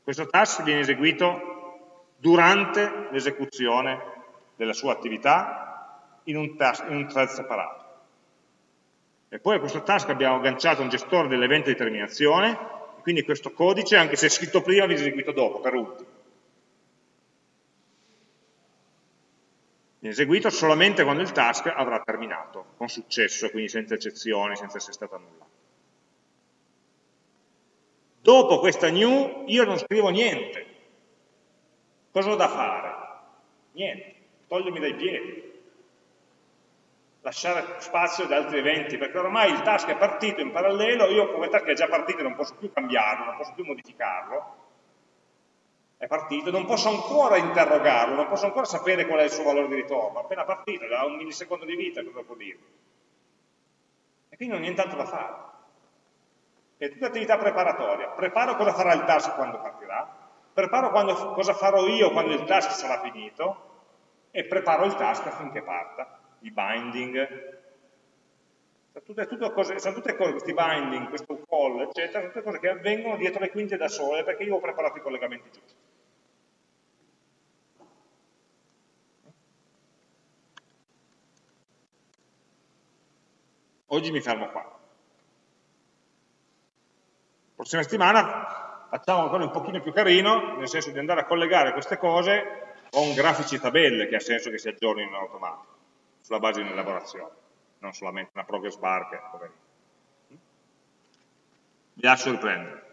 Questo task viene eseguito durante l'esecuzione della sua attività in un, task, in un thread separato. E poi a questo task abbiamo agganciato un gestore dell'evento di terminazione quindi questo codice, anche se è scritto prima, viene eseguito dopo, per ultimo. Viene eseguito solamente quando il task avrà terminato, con successo, quindi senza eccezioni, senza essere stato annullato. Dopo questa new io non scrivo niente. Cosa ho da fare? Niente, togliermi dai piedi lasciare spazio ad altri eventi, perché ormai il task è partito in parallelo, io come task è già partito non posso più cambiarlo, non posso più modificarlo, è partito, non posso ancora interrogarlo, non posso ancora sapere qual è il suo valore di ritorno, appena partito, da un millisecondo di vita, cosa può dire? E quindi non ho nient'altro da fare. È tutta attività preparatoria, preparo cosa farà il task quando partirà, preparo quando, cosa farò io quando il task sarà finito, e preparo il task affinché parta i binding, sono tutte, cose, sono tutte cose, questi binding, questo call, eccetera, sono tutte cose che avvengono dietro le quinte da sole perché io ho preparato i collegamenti giusti. Oggi mi fermo qua. Prossima settimana facciamo qualcosa un pochino più carino, nel senso di andare a collegare queste cose con grafici e tabelle che ha senso che si aggiornino in automatico, sulla base di un'elaborazione, non solamente una progress bar che, poverino. Vi lascio riprendere.